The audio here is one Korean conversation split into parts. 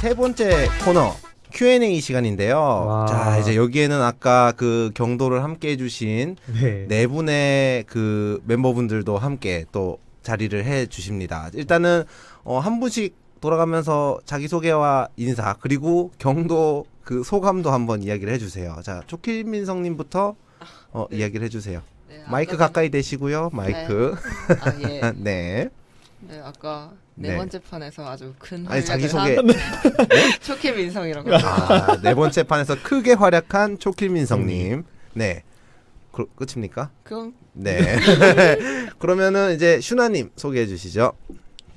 세 번째 코너 Q&A 시간인데요. 와. 자, 이제 여기에는 아까 그 경도를 함께 해주신 네. 네 분의 그 멤버분들도 함께 또 자리를 해 주십니다. 일단은 어, 한 분씩 돌아가면서 자기소개와 인사 그리고 경도 그 소감도 한번 이야기를 해주세요. 자, 초킬민성님부터 어, 네. 이야기를 해주세요. 네, 마이크 가까이 대시고요. 마이크. 아, 예. 네. 네, 아까 네, 네. 번째 판에서 아주 큰 아니 활약을 자기 소개. 한 초키 민성이라고. 아, 네 번째 판에서 크게 활약한 초킬민성님. 네. 그, 끝입니까? 그럼 네. 그러면은 이제 슈나님 소개해 주시죠.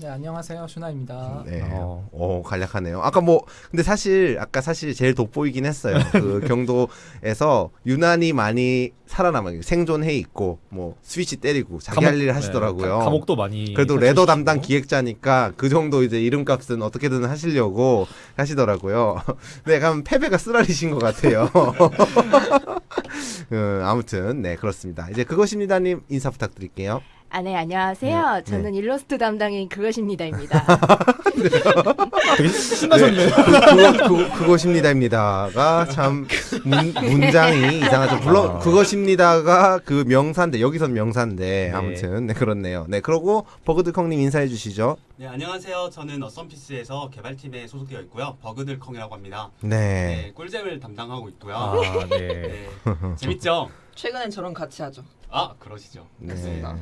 네 안녕하세요 슈나입니다. 네. 어. 오, 간략하네요. 아까 뭐, 근데 사실, 아까 사실 제일 돋보이긴 했어요. 그 경도에서 유난히 많이 살아남아, 생존해 있고, 뭐, 스위치 때리고, 자기 할일 하시더라고요. 네, 가- 감옥도 많이 그래도. 레더 담당 기획자니까 그 정도 이제 이름값은 어떻게든 하시려고 하시더라고요. 네, 그럼 패배가 쓰라리신 것 같아요. 음, 아무튼 네 그렇습니다. 이제 그것입니다님 인사 부탁드릴게요. 아, 네, 안녕하세요. 네, 저는 일러스트 담당인 그것입니다입니다. 되게 신나셨네요. 그, 그, 그 것입니다입니다가 참 문, 문장이 이상하죠. 물론 아. 그것입니다가 그 명사인데 여기선 명사인데 네. 아무튼 네 그렇네요. 네 그러고 버그드컹님 인사해 주시죠. 네 안녕하세요. 저는 어썸피스에서 개발팀에 소속되어 있고요. 버그들컹이라고 합니다. 네. 네, 꿀잼을 담당하고 있고요. 아, 네. 네, 재밌죠? 최근엔 저랑 같이 하죠. 아 그러시죠. 네. 맞습니다.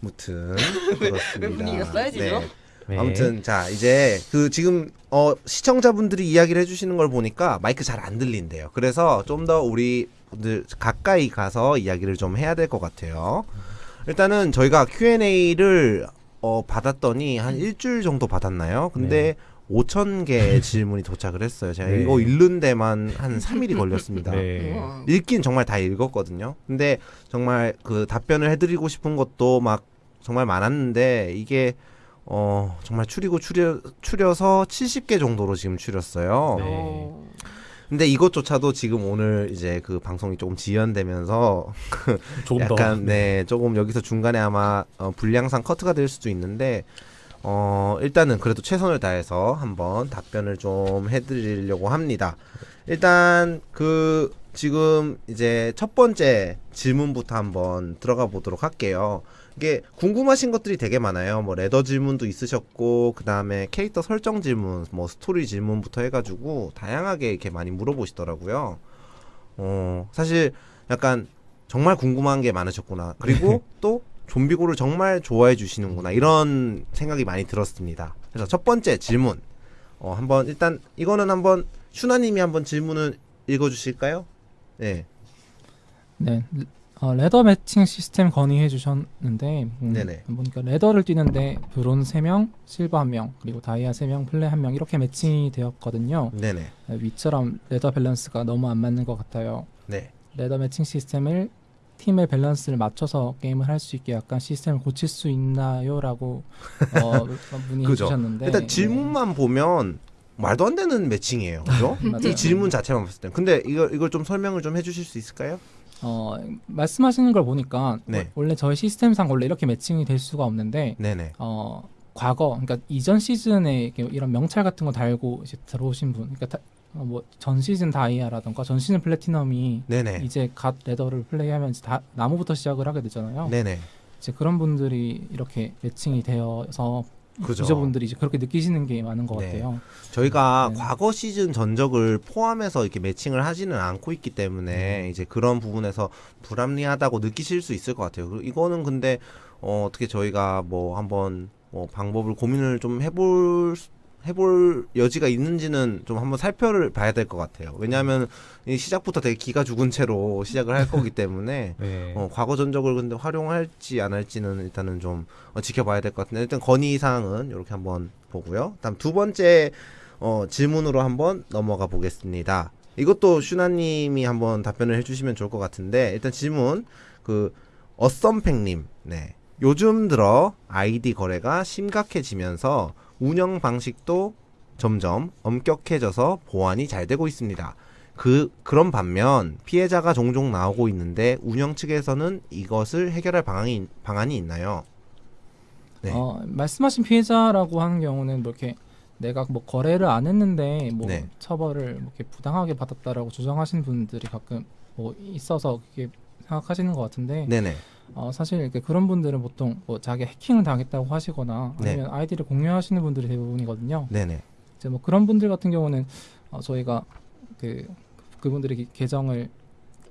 무튼 왜 그렇습니다. 분위기가 쌓여지죠? 네. 네. 아무튼 자 이제 그 지금 어 시청자분들이 이야기를 해주시는 걸 보니까 마이크 잘 안 들린대요. 그래서 좀 더 우리 분들 가까이 가서 이야기를 좀 해야 될 것 같아요. 일단은 저희가 Q&A를 어 받았더니 한 일주일 정도 받았나요? 근데 5천 개의 질문이 도착을 했어요. 제가 네. 이거 읽는 데만 한 3일이 걸렸습니다. 네. 읽긴 정말 다 읽었거든요. 근데 정말 그 답변을 해드리고 싶은 것도 막 정말 많았는데 이게 어 정말 추리고 추려 추려서 70개 정도로 지금 추렸어요. 네. 오. 근데 이것조차도 지금 오늘 이제 그 방송이 조금 지연되면서 조금 더 약간 네 조금 여기서 중간에 아마 어, 불량상 커트가 될 수도 있는데 어 일단은 그래도 최선을 다해서 한번 답변을 좀 해드리려고 합니다. 일단 그 지금 이제 첫 번째 질문부터 한번 들어가 보도록 할게요. 이게 궁금하신 것들이 되게 많아요. 뭐 레더 질문도 있으셨고 그 다음에 캐릭터 설정 질문, 뭐 스토리 질문부터 해가지고 다양하게 이렇게 많이 물어보시더라고요. 어 사실 약간 정말 궁금한 게 많으셨구나. 그리고 또 좀비고를 정말 좋아해 주시는구나. 이런 생각이 많이 들었습니다. 그래서 첫 번째 질문. 어, 한번 일단 이거는 한번 슈나님이 한번 질문을 읽어 주실까요? 네. 네 어, ladder 매칭 시스템 건의해 주셨는데 음, 네네. 보니까 ladder를 뛰는데 브론 3명, 실버 1명, 그리고 다이아 3명, 플레 1명 이렇게 매칭이 되었거든요. 네네. 네, 위처럼 ladder 밸런스가 너무 안 맞는 것 같아요. 네. ladder 매칭 시스템을 팀의 밸런스를 맞춰서 게임을 할 수 있게 약간 시스템을 고칠 수 있나요?라고 어, 문의 그죠. 주셨는데 일단 질문만 보면 말도 안 되는 매칭이에요. 그죠? 네. 이 질문 자체만 봤을 때. 근데 이걸 이걸 좀 설명을 좀 해주실 수 있을까요? 어, 말씀하시는 걸 보니까 네. 원래 저희 시스템상 원래 이렇게 매칭이 될 수가 없는데 네네. 어, 과거 그러니까 이전 시즌에 이런 명찰 같은 거 달고 이제 들어오신 분 그러니까 어, 뭐전 시즌 다이아라던가 전 시즌 플래티넘이 네네. 이제 갓 레더를 플레이하면 다 나무부터 시작을 하게 되잖아요. 네네. 이제 그런 분들이 이렇게 매칭이 되어서 그죠. 유저분들이 이제 그렇게 느끼시는 게 많은 것 네. 같아요. 저희가 네. 과거 시즌 전적을 포함해서 이렇게 매칭을 하지는 않고 있기 때문에 이제 그런 부분에서 불합리하다고 느끼실 수 있을 것 같아요. 이거는 근데 어, 어떻게 저희가 뭐 한번 뭐 방법을 고민을 좀 해볼 수- 해볼 여지가 있는지는 좀 한번 살펴를 봐야 될 것 같아요. 왜냐하면 이 시작부터 되게 기가 죽은 채로 시작을 할 거기 때문에 네. 어, 과거 전적을 근데 활용할지 안 할지는 일단은 좀 어, 지켜봐야 될 것 같은데 일단 건의 사항은 이렇게 한번 보고요. 다음 두 번째 어, 질문으로 한번 넘어가 보겠습니다. 이것도 슈나님이 한번 답변을 해주시면 좋을 것 같은데 일단 질문 그 어썸팩님 네 요즘 들어 아이디 거래가 심각해지면서 운영 방식도 점점 엄격해져서 보안이 잘 되고 있습니다. 그 그런 반면 피해자가 종종 나오고 있는데 운영 측에서는 이것을 해결할 방안이 방안이 있나요? 네. 어, 말씀하신 피해자라고 하는 경우는 뭐 이렇게 내가 뭐 거래를 안 했는데 뭐 네. 처벌을 뭐 이렇게 부당하게 받았다라고 주장하시는 분들이 가끔 뭐 있어서 그게 생각하시는 것 같은데 네네. 어, 사실 이렇게 그런 분들은 보통 뭐 자기 해킹을 당했다고 하시거나 네. 아니면 아이디를 공유하시는 분들이 대부분이거든요. 네네. 이제 뭐 그런 분들 같은 경우는 어, 저희가 그 그분들의 기- 계정을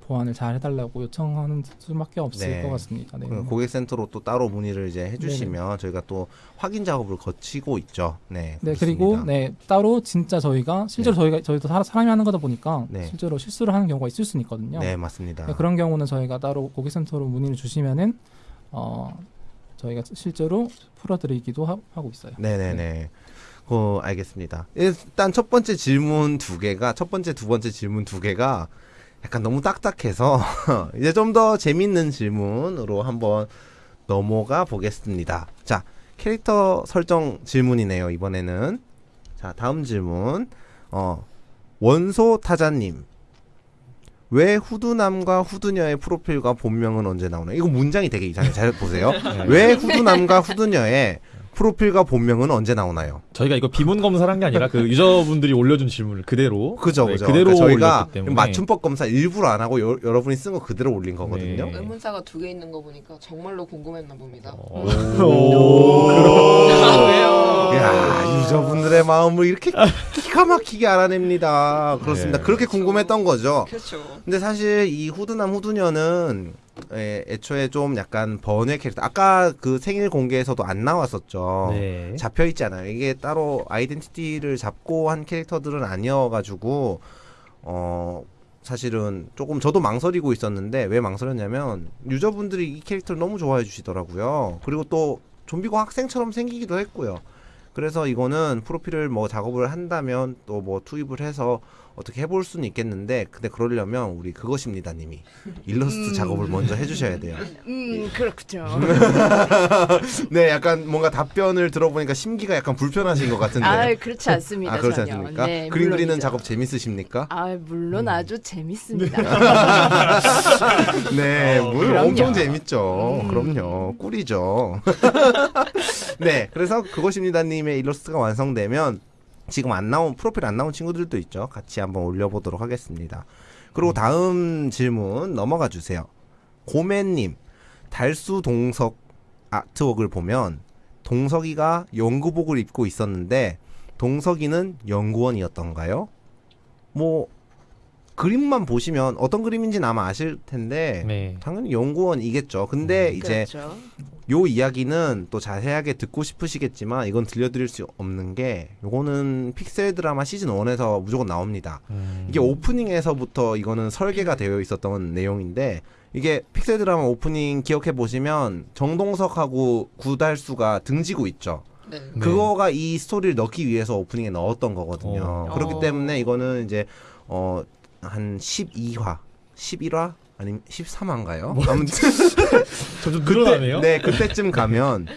보완을 잘 해달라고 요청하는 수밖에 없을 네. 것 같습니다. 네. 그 고객센터로 또 따로 문의를 이제 해주시면 저희가 또 확인 작업을 거치고 있죠. 네. 네 그렇습니다. 그리고 네 따로 진짜 저희가 실제로 네. 저희가 저희도 사, 사람이 하는 거다 보니까 네. 실제로 실수를 하는 경우가 있을 수는 있거든요. 네 맞습니다. 네, 그런 경우는 저희가 따로 고객센터로 문의를 주시면은 어 저희가 실제로 풀어드리기도 하, 고 있어요. 네네네. 그 알겠습니다. 일단 첫 번째 질문 두 개가 첫 번째 두 번째 질문 두 개가 약간 너무 딱딱해서 이제 좀 더 재밌는 질문으로 한번 넘어가 보겠습니다. 자 캐릭터 설정 질문이네요 이번에는. 자 다음 질문. 어 원소 타자님. 왜 후두남과 후두녀의 프로필과 본명은 언제 나오나요? 이거 문장이 되게 이상해요. 잘 보세요. 네. 왜 후두남과 후두녀의 프로필과 본명은 언제 나오나요? 저희가 이거 비문 검사를 한게 아니라 그 유저분들이 올려준 질문을 그대로 그죠, 네, 그죠. 그대로 그러니까 저희가 맞춤법 검사 일부러 안 하고 여, 여러분이 쓴 거 그대로 올린 거거든요. 네. 의문사가 두 개 있는 거 보니까 정말로 궁금했나 봅니다. 어. 왜요? 야 유저분들의 마음을 이렇게 기가 막히게 알아냅니다. 그렇습니다. 네. 그렇게 궁금했던 거죠. 그렇죠. 근데 사실 이 후드남 후두녀는 에, 애초에 좀 약간 번외 캐릭터. 아까 그 생일 공개에서도 안 나왔었죠. 네. 잡혀 있잖아요. 이게 따로 아이덴티티를 잡고 한 캐릭터들은 아니어가지고 어 사실은 조금 저도 망설이고 있었는데 왜 망설였냐면 유저분들이 이 캐릭터를 너무 좋아해 주시더라고요. 그리고 또 좀비고 학생처럼 생기기도 했고요. 그래서 이거는 프로필을 뭐 작업을 한다면 또 뭐 투입을 해서 어떻게 해볼 수는 있겠는데 근데 그러려면 우리 그것입니다 님이 일러스트 작업을 먼저 해주셔야 돼요. 음, 그렇군요. 네, 약간 뭔가 답변을 들어보니까 심기가 약간 불편하신 것 같은데. 아, 그렇지 않습니다. 아, 그렇지. 않습니까? 네, 그림 그리는. 작업 재밌으십니까? 아, 물론 아주 재밌습니다. 네, 물 그럼요. 엄청 재밌죠. 음. 그럼요. 꿀이죠. 네, 그래서 그것입니다 님의 일러스트가 완성되면 지금 안 나온 프로필 안 나온 친구들도 있죠. 같이 한번 올려보도록 하겠습니다. 그리고 다음 질문 넘어가 주세요. 고맨님, 달수 동석 아트웍을 보면 동석이가 연구복을 입고 있었는데 동석이는 연구원이었던가요? 뭐 그림만 보시면 어떤 그림인지는 아마 아실 텐데 네. 당연히 연구원이겠죠. 근데 이제 그렇죠. 요 이야기는 또 자세하게 듣고 싶으시겠지만 이건 들려드릴 수 없는 게 요거는 픽셀 드라마 시즌 1에서 무조건 나옵니다. 음. 이게 오프닝에서부터 이거는 설계가 되어 있었던 내용인데 이게 픽셀 드라마 오프닝 기억해 보시면 정동석하고 구달수가 등지고 있죠. 네. 네. 그거가 이 스토리를 넣기 위해서 오프닝에 넣었던 거거든요. 어. 그렇기 어. 때문에 이거는 이제 어 한 12화, 11화 아니면 13화인가요? 아무튼 점점 늘어나네요. 네, 그때쯤 가면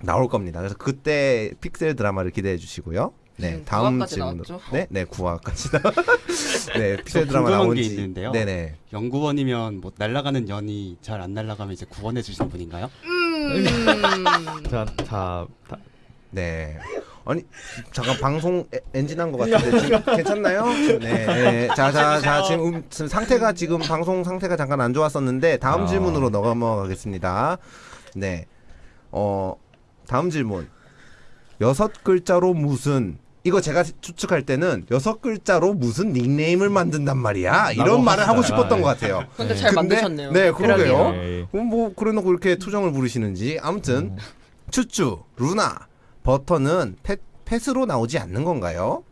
나올 겁니다. 그래서 그때 픽셀 드라마를 기대해 주시고요. 네, 음, 다음 질문으로. 나왔죠? 네, 네, 9화까지. 네, 픽셀 저 드라마 나온 게지 있는데요. 네네. 연구원이면 뭐 날아가는 연이 잘 안 날아가면 이제 구원해 주신 분인가요? 음. 자, 자, 다, 네. 아니 잠깐 방송 에- 엔진한 것 같은데 지금 괜찮나요? 네. 네. 자, 자, 자 지금, 음, 지금 상태가 지금 방송 상태가 잠깐 안 좋았었는데 다음 아. 질문으로 넘어가겠습니다. 네. 어 다음 질문. 여섯 글자로 무슨 이거 제가 추측할 때는 여섯 글자로 무슨 닉네임을 만든단 말이야. 이런 라고 말을 하고. 싶었던 네. 것 같아요. 근데 잘 근데- 만드셨네요. 네, 그러게요. 네. 그럼 뭐 그래놓고 이렇게 투정을 부리시는지 아무튼 추추 루나 버터는 펫, 펫으로 나오지 않는 건가요?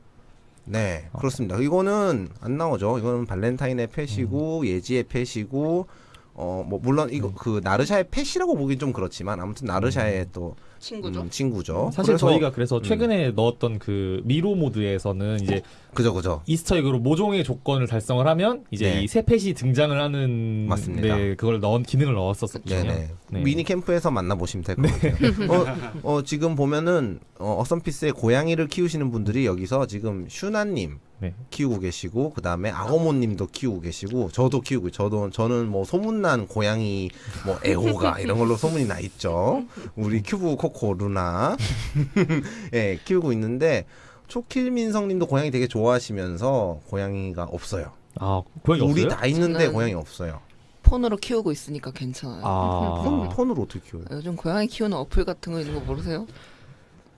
네 그렇습니다. 이거는 안 나오죠. 이거는 발렌타인의 펫이고 예지의 펫이고 어 뭐 물론 이거 그 나르샤의 펫이라고 보긴 좀 그렇지만 아무튼 나르샤의 또 친구죠. 음, 친구죠 사실 그래서- 저희가 그래서 최근에 넣었던 그 미로 모드에서는 이제 그죠 그죠 easter egg로 모종의 조건을 달성을 하면 이제 네. 이새 pet이 등장을 하는 맞습니다. 네, 그걸 넣은 기능을 넣었었거든요. 네네. 네. 미니 캠프에서 만나 보시면 될 것 같아요. 어, 어, 지금 보면은 어, 어썸피스의 고양이를 키우시는 분들이 여기서 지금 슈나님 네. 키우고 계시고 그 다음에 아고모님도 키우고 계시고 저도 키우고 저도 저는 뭐 소문난 고양이 뭐 애호가 이런 걸로 소문이 나 있죠. 우리 큐브 코코 루나 예 키우고 있는데 초킬민성님도 고양이 되게 좋아하시면서 고양이가 없어요. 아 고양이 우리 없어요? 다 있는데 저는- 고양이 없어요. 폰으로 키우고 있으니까 괜찮아요. 폰, 아 폰으로 어떻게 키워요? 요즘 고양이 키우는 어플 같은 거 있는 거 모르세요?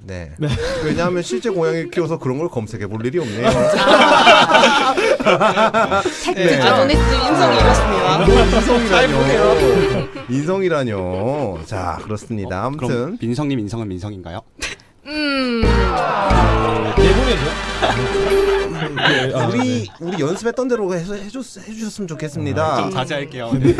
네. 왜냐하면 실제 고양이 키워서 그런 걸 검색해 볼 일이 없네요. 네. 아도니스 인성이 이렇습니다. 인성이라뇨. 인성이라뇨. 자, 그렇습니다. 아무튼 그럼 민성님 인성은 민성인가요? 음. 네, 아, 우리 우리 연습했던 대로 해서 해줬, 해주셨으면 좋겠습니다. 좀 자제할게요. 네.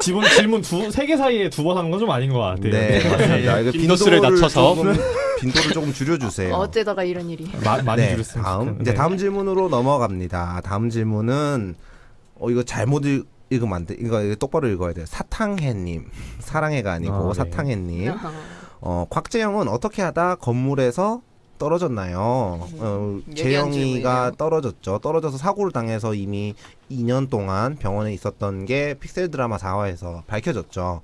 지금 질문 두 세 개 사이에 두 번 하는 건 좀 아닌 것 같아요. 네, 맞습니다. 이거 빈도수를 낮춰서. 조금, 빈도를 조금 줄여주세요. 어째다가 이런 일이. 마, 많이 네, 줄였으면 다음. 이제 다음 질문으로 넘어갑니다. 다음 질문은 어 이거 잘못 읽, 읽으면 안 돼. 이거, 이거 똑바로 읽어야 돼요. 사탕해님, 사랑해가 아니고 아, 네. 사탕해님. 어, 곽재영은 어떻게 하다 건물에서 떨어졌나요? 어, 음, 재영이가 질문이네요. 떨어졌죠. 떨어져서 사고를 당해서 이미 2년 동안 병원에 있었던 게 픽셀 드라마 4화에서 밝혀졌죠.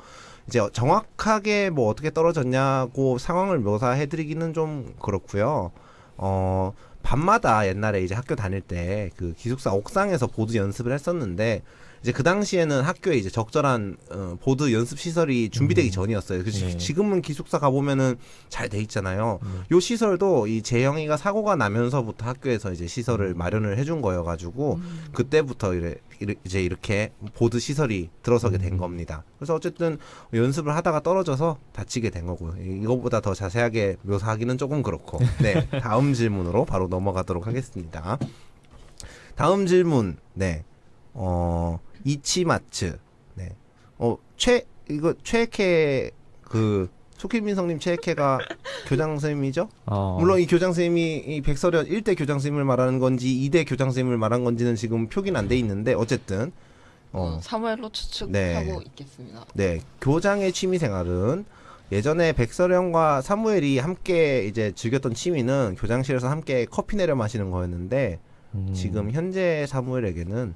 이제 정확하게 뭐 어떻게 떨어졌냐고 상황을 묘사해드리기는 좀 그렇고요. 어, 밤마다 옛날에 이제 학교 다닐 때 그 기숙사 옥상에서 보드 연습을 했었는데 이제 그 당시에는 학교에 이제 적절한 어, 보드 연습 시설이 준비되기 음. 전이었어요. 그 네. 지금은 기숙사 가보면은 잘 돼 있잖아요. 음. 요 시설도 이 재영이가 사고가 나면서부터 학교에서 이제 시설을 음. 마련을 해준 거여가지고 음. 그때부터 이래, 이래- 이제 이렇게 보드 시설이 들어서게 된 음. 겁니다. 그래서 어쨌든 연습을 하다가 떨어져서 다치게 된 거고요. 이- 이거보다 더 자세하게 묘사하기는 조금 그렇고. 네, 다음 질문으로 바로 넘어가도록 하겠습니다. 다음 질문, 네, 어 이치마츠, 네, 어최 이거 최케 그 소킬민성님 최케가 교장 선생님이죠? 어. 물론 이 교장 선생님이 이 백설현 1대 교장 선생님을 말하는 건지 2대 교장 선생님을 말한 건지는 지금 표기는 안 돼 있는데 어쨌든 어, 어, 사무엘로 추측하고 네. 있겠습니다. 네 교장의 취미 생활은 예전에 백설현과 사무엘이 함께 이제 즐겼던 취미는 교장실에서 함께 커피 내려 마시는 거였는데 음. 지금 현재 사무엘에게는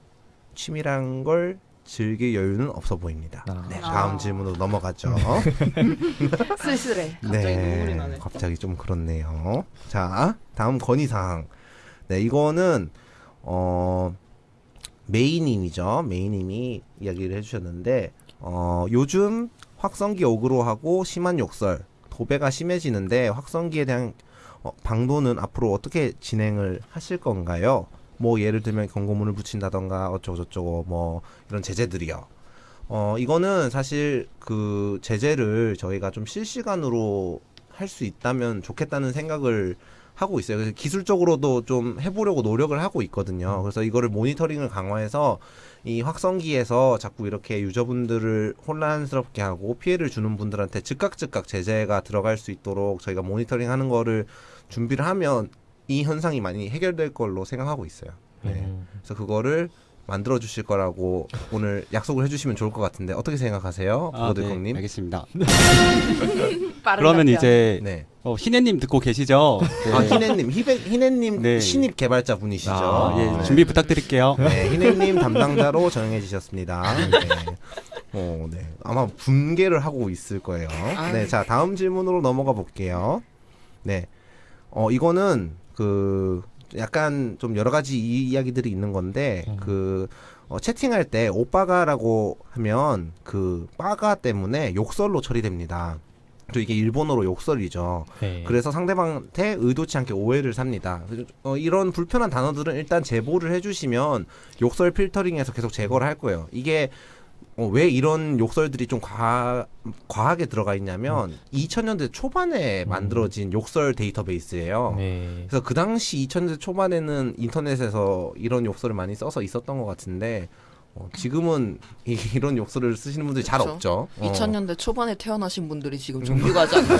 취미란 걸 즐길 여유는 없어 보입니다. 아. 네, 다음 아. 질문으로 넘어가죠. 쓸쓸해. 갑자기 눈물이 나네. 갑자기 좀 그렇네요. 자, 다음 건의사항. 네, 이거는 어 메이님이죠. 메이님이 이야기를 해주셨는데 어 요즘 확성기 어그로하고 심한 욕설, 도배가 심해지는데 확성기에 대한 어, 방도는 앞으로 어떻게 진행을 하실 건가요? 뭐 예를 들면 경고문을 붙인다던가 어쩌고 저쩌고 뭐 이런 제재들이요. 어 이거는 사실 그 제재를 저희가 좀 실시간으로 할 수 있다면 좋겠다는 생각을 하고 있어요. 그래서 기술적으로도 좀 해보려고 노력을 하고 있거든요. 그래서 이거를 모니터링을 강화해서 이 확성기에서 자꾸 이렇게 유저분들을 혼란스럽게 하고 피해를 주는 분들한테 즉각 즉각 제재가 들어갈 수 있도록 저희가 모니터링 하는 거를 준비를 하면 이 현상이 많이 해결될 걸로 생각하고 있어요. 네. 음. 그래서 그거를 만들어 주실 거라고 오늘 약속을 해주시면 좋을 것 같은데 어떻게 생각하세요, 아, 네, 보드콩님? 알겠습니다. 그러면 답변. 이제 네. 어, 희내님 듣고 계시죠? 네. 아 희네님, 희배, 희네님 네. 신입 개발자 분이시죠. 아, 예, 네. 준비 부탁드릴게요. 네, 희네님 담당자로 정해 주셨습니다. 네. 어, 네. 아마 분개를 하고 있을 거예요. 네, 자 다음 질문으로 넘어가 볼게요. 네, 어 이거는 그 약간 좀 여러 가지 이- 이야기들이 있는 건데 음. 그 어, 채팅할 때 오빠가라고 하면 그 빠가 때문에 욕설로 처리됩니다. 또 이게 일본어로 욕설이죠. 네. 그래서 상대방한테 의도치 않게 오해를 삽니다. 어, 이런 불편한 단어들은 일단 제보를 해주시면 욕설 필터링에서 계속 제거를 할 거예요. 이게 어, 왜 이런 욕설들이 좀 과, 과하게 들어가 있냐면 2000년대 초반에 음. 만들어진 욕설 데이터베이스예요. 네. 그래서 그 당시 2000년대 초반에는 인터넷에서 이런 욕설을 많이 써서 있었던 것 같은데 어, 지금은 이, 런 욕설을 쓰시는 분들이 잘 그쵸. 없죠. 어. 2000년대 초반에 태어나신 분들이 지금 정규가지 않나요?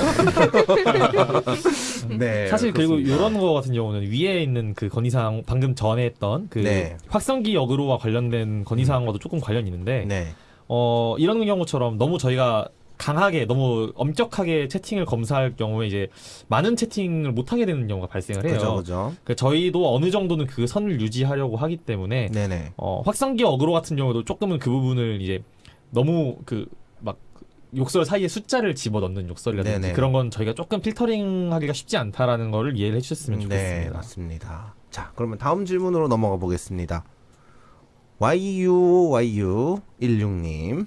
네, 사실 그리고 그렇습니다. 이런 거 같은 경우는 위에 있는 그 건의사항 방금 전에 했던 그 네. 확성기 역으로와 관련된 건의사항과도 조금 관련이 있는데 네. 어 이런 경우처럼 너무 저희가 강하게 너무 엄격하게 채팅을 검사할 경우에 이제 많은 채팅을 못 하게 되는 경우가 발생을 해요. 그죠, 그죠. 그 저희도 어느 정도는 그 선을 유지하려고 하기 때문에 네네. 어, 확성기 어그로 같은 경우도 조금은 그 부분을 이제 너무 그 막 욕설 사이에 숫자를 집어넣는 욕설이라든지 네네. 그런 건 저희가 조금 필터링하기가 쉽지 않다라는 거를 이해를 해주셨으면 네, 좋겠습니다. 맞습니다. 자, 그러면 다음 질문으로 넘어가 보겠습니다. YUYU16님.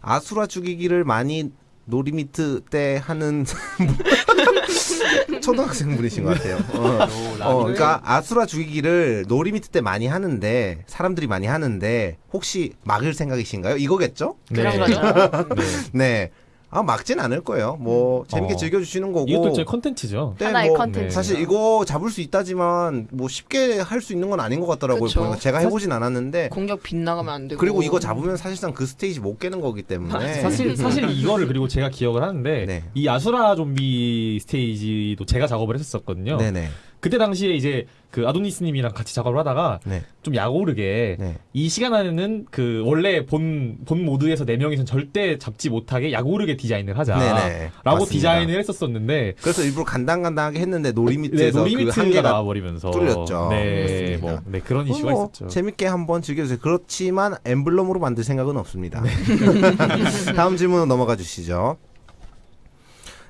아수라 죽이기를 많이 놀이미트 때 하는 초등학생 분이신 것 같아요. 어, 어, 그러니까 아수라 죽이기를 놀이미트 때 많이 하는데 사람들이 많이 하는데 혹시 막을 생각이신가요? 이거겠죠? 그런 거죠. 네. 네. 아 막진 않을 거예요. 뭐 재밌게 어. 즐겨주시는 거고. 이것도 저희 컨텐츠죠. 네, 하나의 뭐 컨텐츠. 사실 이거 잡을 수 있다지만 뭐 쉽게 할 수 있는 건 아닌 것 같더라고요. 그쵸. 보니까 제가 해보진 않았는데 공격 빗나가면 안 되고. 그리고 이거 잡으면 사실상 그 스테이지 못 깨는 거기 때문에 사실 사실 이거를 그리고 제가 기억을 하는데 네. 이 아수라 좀비 스테이지도 제가 작업을 했었거든요. 네네 그때 당시에 이제 그 아도니스님이랑 같이 작업을 하다가 네. 좀 약오르게 네. 이 시간 안에는 그 원래 본 본 모드에서 네 명이서 절대 잡지 못하게 약오르게 디자인을 하자라고 네네. 맞습니다. 디자인을 했었었는데 그래서 일부러 간당간당하게 했는데 네, no limit에서 그 no limit가 한계가 나와버리면서 뚫렸죠. 네. 뭐, 네 그런 이슈가 뭐 있었죠. 재밌게 한번 즐겨주세요. 그렇지만 엠블럼으로 만들 생각은 없습니다. 네. 다음 질문으로 넘어가 주시죠.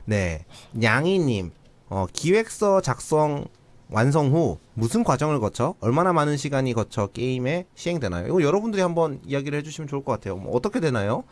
네, 냥이님 어, 기획서 작성 완성 후 무슨 과정을 거쳐 얼마나 많은 시간이 거쳐 게임에 시행되나요? 이거 여러분들이 한번 이야기를 해주시면 좋을 것 같아요. 뭐 어떻게 되나요?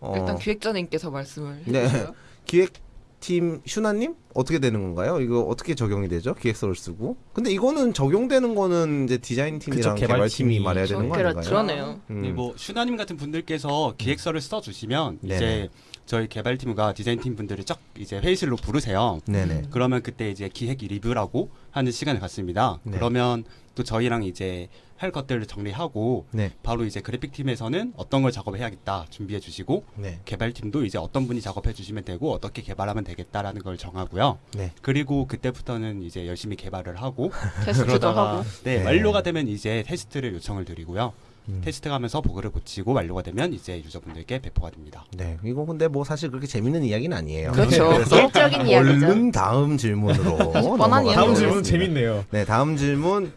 어, 일단 기획자님께서 말씀을 네. 해주세요. 기획팀 슈나님 어떻게 되는 건가요? 이거 어떻게 적용이 되죠? 기획서를 쓰고. 근데 이거는 적용되는 거는 이제 디자인 팀이랑 그쵸, 개발팀이 개발팀이. 말해야 되는 거 그렇죠. 아닌가요? 그러네요. 음. 네, 뭐 슈나님 같은 분들께서 기획서를 써주시면 네네. 이제 저희 개발팀과 디자인팀 분들을 쫙 이제 회의실로 부르세요. 네네. 그러면 그때 이제 기획 리뷰라고 하는 시간을 갖습니다. 네. 그러면 또 저희랑 이제 할 것들을 정리하고 네. 바로 이제 그래픽 팀에서는 어떤 걸 작업해야겠다 준비해 주시고 네. 개발팀도 이제 어떤 분이 작업해 주시면 되고 어떻게 개발하면 되겠다라는 걸 정하고요. 네. 그리고 그때부터는 이제 열심히 개발을 하고 테스트도 하고. 네, 네. 완료가 되면 이제 테스트를 요청을 드리고요. 음. 테스트하면서 버그를 고치고 완료가 되면 이제 유저분들께 배포가 됩니다. 네. 이거 근데 뭐 사실 그렇게 재밌는 이야기는 아니에요. 그렇죠. 그래서 기획적인 이야기죠. 얼른 다음 질문으로 뻔한 이야기죠. 다음 하겠습니다. 재밌네요. 네, 다음 질문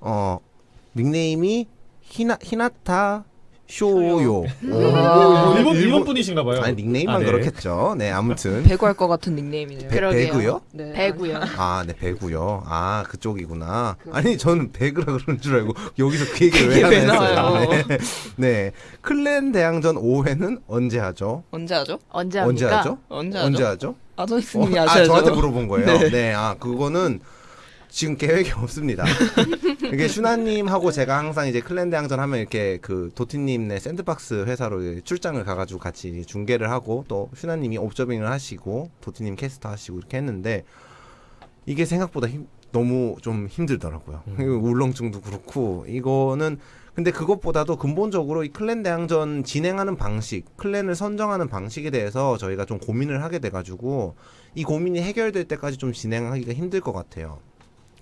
어 닉네임이 히나 히나타 쇼요. 오. 어, 일본 일본 분이신가 봐요. 아니 닉네임만 아, 네. 그렇겠죠. 네, 아무튼 배구 할 것 같은 닉네임이네요. 배-. 배구요? 네. 배구요. 아, 네, 배구요. 아, 그쪽이구나. 아니, 저는 배그라 그런 줄 알고 여기서 그 얘기를 왜 하나? 했어요. 네. 네. 클랜 대항전 5회는 언제 하죠? 언제 하죠? 언제 합니까? 하죠? 언제 하죠? 언제 하죠? 아도니스님이 어, 아. 저한테 물어본 거예요. 네. 네. 아, 그거는 지금 계획이 없습니다. 이게 슈나님하고 제가 항상 이제 클랜 대항전 하면 이렇게 그 도티님네 샌드박스 회사로 출장을 가가지고 같이 중계를 하고 또 슈나님이 옵저빙을 하시고 도티님 캐스터 하시고 이렇게 했는데 이게 생각보다 힘- 너무 좀 힘들더라고요. 이거 울렁증도 그렇고 이거는 근데 그것보다도 근본적으로 이 클랜 대항전 진행하는 방식, 클랜을 선정하는 방식에 대해서 저희가 좀 고민을 하게 돼가지고 이 고민이 해결될 때까지 좀 진행하기가 힘들 것 같아요.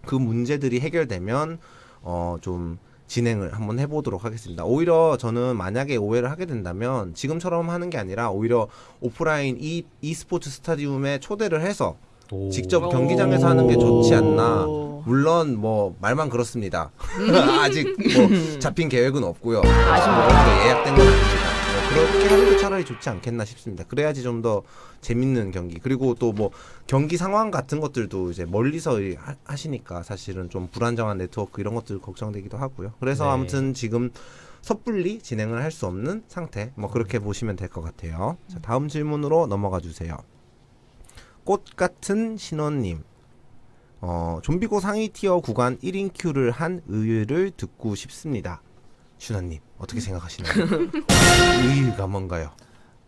그 문제들이 해결되면 어 좀 진행을 한번 해보도록 하겠습니다. 오히려 저는 만약에 오해를 하게 된다면 지금처럼 하는 게 아니라 오히려 오프라인 이 e스포츠 스타디움에 초대를 해서 오. 직접 경기장에서 하는 게 좋지 않나. 물론 뭐 말만 그렇습니다. 아직 뭐 잡힌 계획은 없고요. 아직 뭐 예약된 건 아닙니다. 뭐 그렇게 하는 게 차라리 좋지 않겠나 싶습니다. 그래야지 좀 더 재밌는 경기 그리고 또 뭐 경기 상황 같은 것들도 이제 멀리서 하- 하시니까 사실은 좀 불안정한 네트워크 이런 것들 걱정되기도 하고요. 그래서 네. 아무튼 지금 섣불리 진행을 할 수 없는 상태 뭐 그렇게 보시면 될 것 같아요. 자, 다음 질문으로 넘어가 주세요. 꽃 같은 신원님. 어, 좀비고 상위 tier 구간 1인 queue를 한 의의를 듣고 싶습니다. 슈나님, 어떻게 생각하시나요? 의의가 뭔가요?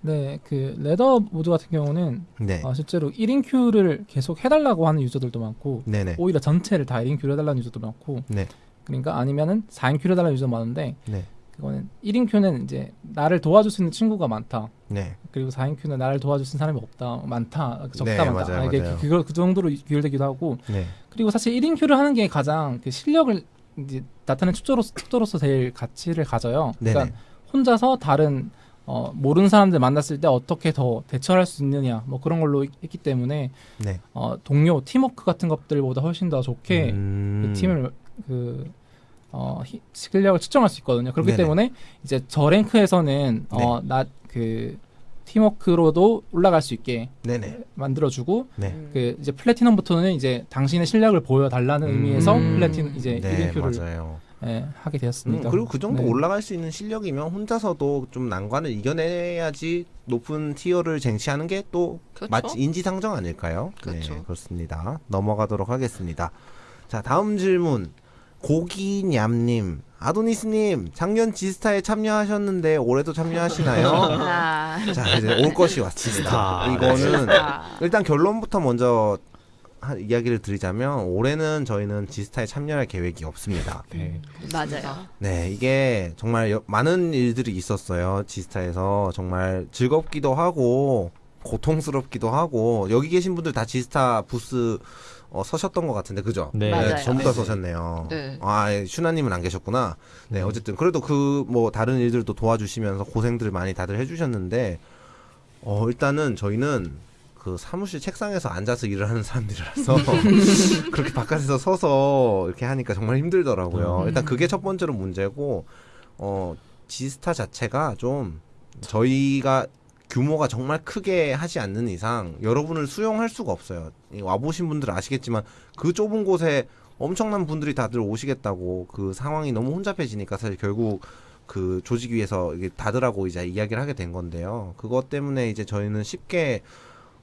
네, 그 ladder 모드 같은 경우는 네. 어, 실제로 1인 queue를 계속 해달라고 하는 유저들도 많고 네네. 오히려 전체를 다 1인 queue를 해달라는 유저도 많고 네. 그러니까 아니면은 4인 큐를 해달라는 유저도 많은데 네. 그거는 1인 큐는 이제 나를 도와줄 수 있는 친구가 많다 네. 그리고 4인 큐는 나를 도와줄 수 있는 사람이 없다 많다 적다 네, 많다 맞아요, 아, 이게 맞아요. 그, 그, 그 정도로 비율되기도 하고 네. 그리고 사실 1인 큐를 하는 게 가장 그 실력을 이제 나타내는 축조로서, 축조로서 제일 가치를 가져요 그러니까 네네. 혼자서 다른 어, 모르는 사람들 만났을 때 어떻게 더 대처할 수 있느냐 뭐 그런 걸로 있- 있기 때문에 네. 어, 동료 팀워크 같은 것들보다 훨씬 더 좋게 음. 그 팀을 그 어, 히- 실력을 측정할 수 있거든요. 그렇기 네네. 때문에 이제 저 랭크에서는 네. 어, 나그 팀워크로도 올라갈 수 있게 네네. 만들어주고 네. 음. 그 이제 플래티넘부터는 이제 당신의 실력을 보여달라는 음. 의미에서 음. 플래티넘 이제 네, 이름표를 맞아요. 예, 하게 음, 되었습니다. 그리고 그 정도 네. 올라갈 수 있는 실력이면 혼자서도 좀 난관을 이겨내야지 높은 티어를 쟁취하는 게또 그렇죠. 인지상정 아닐까요? 그렇죠. 네, 그렇습니다. 넘어가도록 하겠습니다. 자, 다음 질문. 고기냠님, 아도니스님, 작년 지스타에 참여하셨는데 올해도 참여하시나요? 아. 자, 이제 올 것이 왔습니다. 지스타. 이거는 아. 일단 결론부터 먼저 하- 이야기를 드리자면 올해는 저희는 지스타에 참여할 계획이 없습니다. 네. 맞아요. 네, 이게 정말 여- 많은 일들이 있었어요. 지스타에서 정말 즐겁기도 하고 고통스럽기도 하고 여기 계신 분들 다 지스타 부스 어, 서셨던 것 같은데 그죠? 네. 맞아요. 전부 다 네. 서셨네요. 네. 아, 예, 슈나님은 안 계셨구나. 네, 음. 어쨌든 그래도 그 뭐 다른 일들도 도와주시면서 고생들 많이 다들 해주셨는데 어 일단은 저희는 그 사무실 책상에서 앉아서 일을 하는 사람들이라서 그렇게 바깥에서 서서 이렇게 하니까 정말 힘들더라고요. 음. 일단 그게 첫 번째로 문제고 어 지스타 자체가 좀 저희가 규모가 정말 크게 하지 않는 이상 여러분을 수용할 수가 없어요. 이 와보신 분들 아시겠지만 그 좁은 곳에 엄청난 분들이 다들 오시겠다고 그 상황이 너무 혼잡해지니까 사실 결국 그 조직 위에서 이게 다들하고 이제 이야기를 하게 된 건데요. 그것 때문에 이제 저희는 쉽게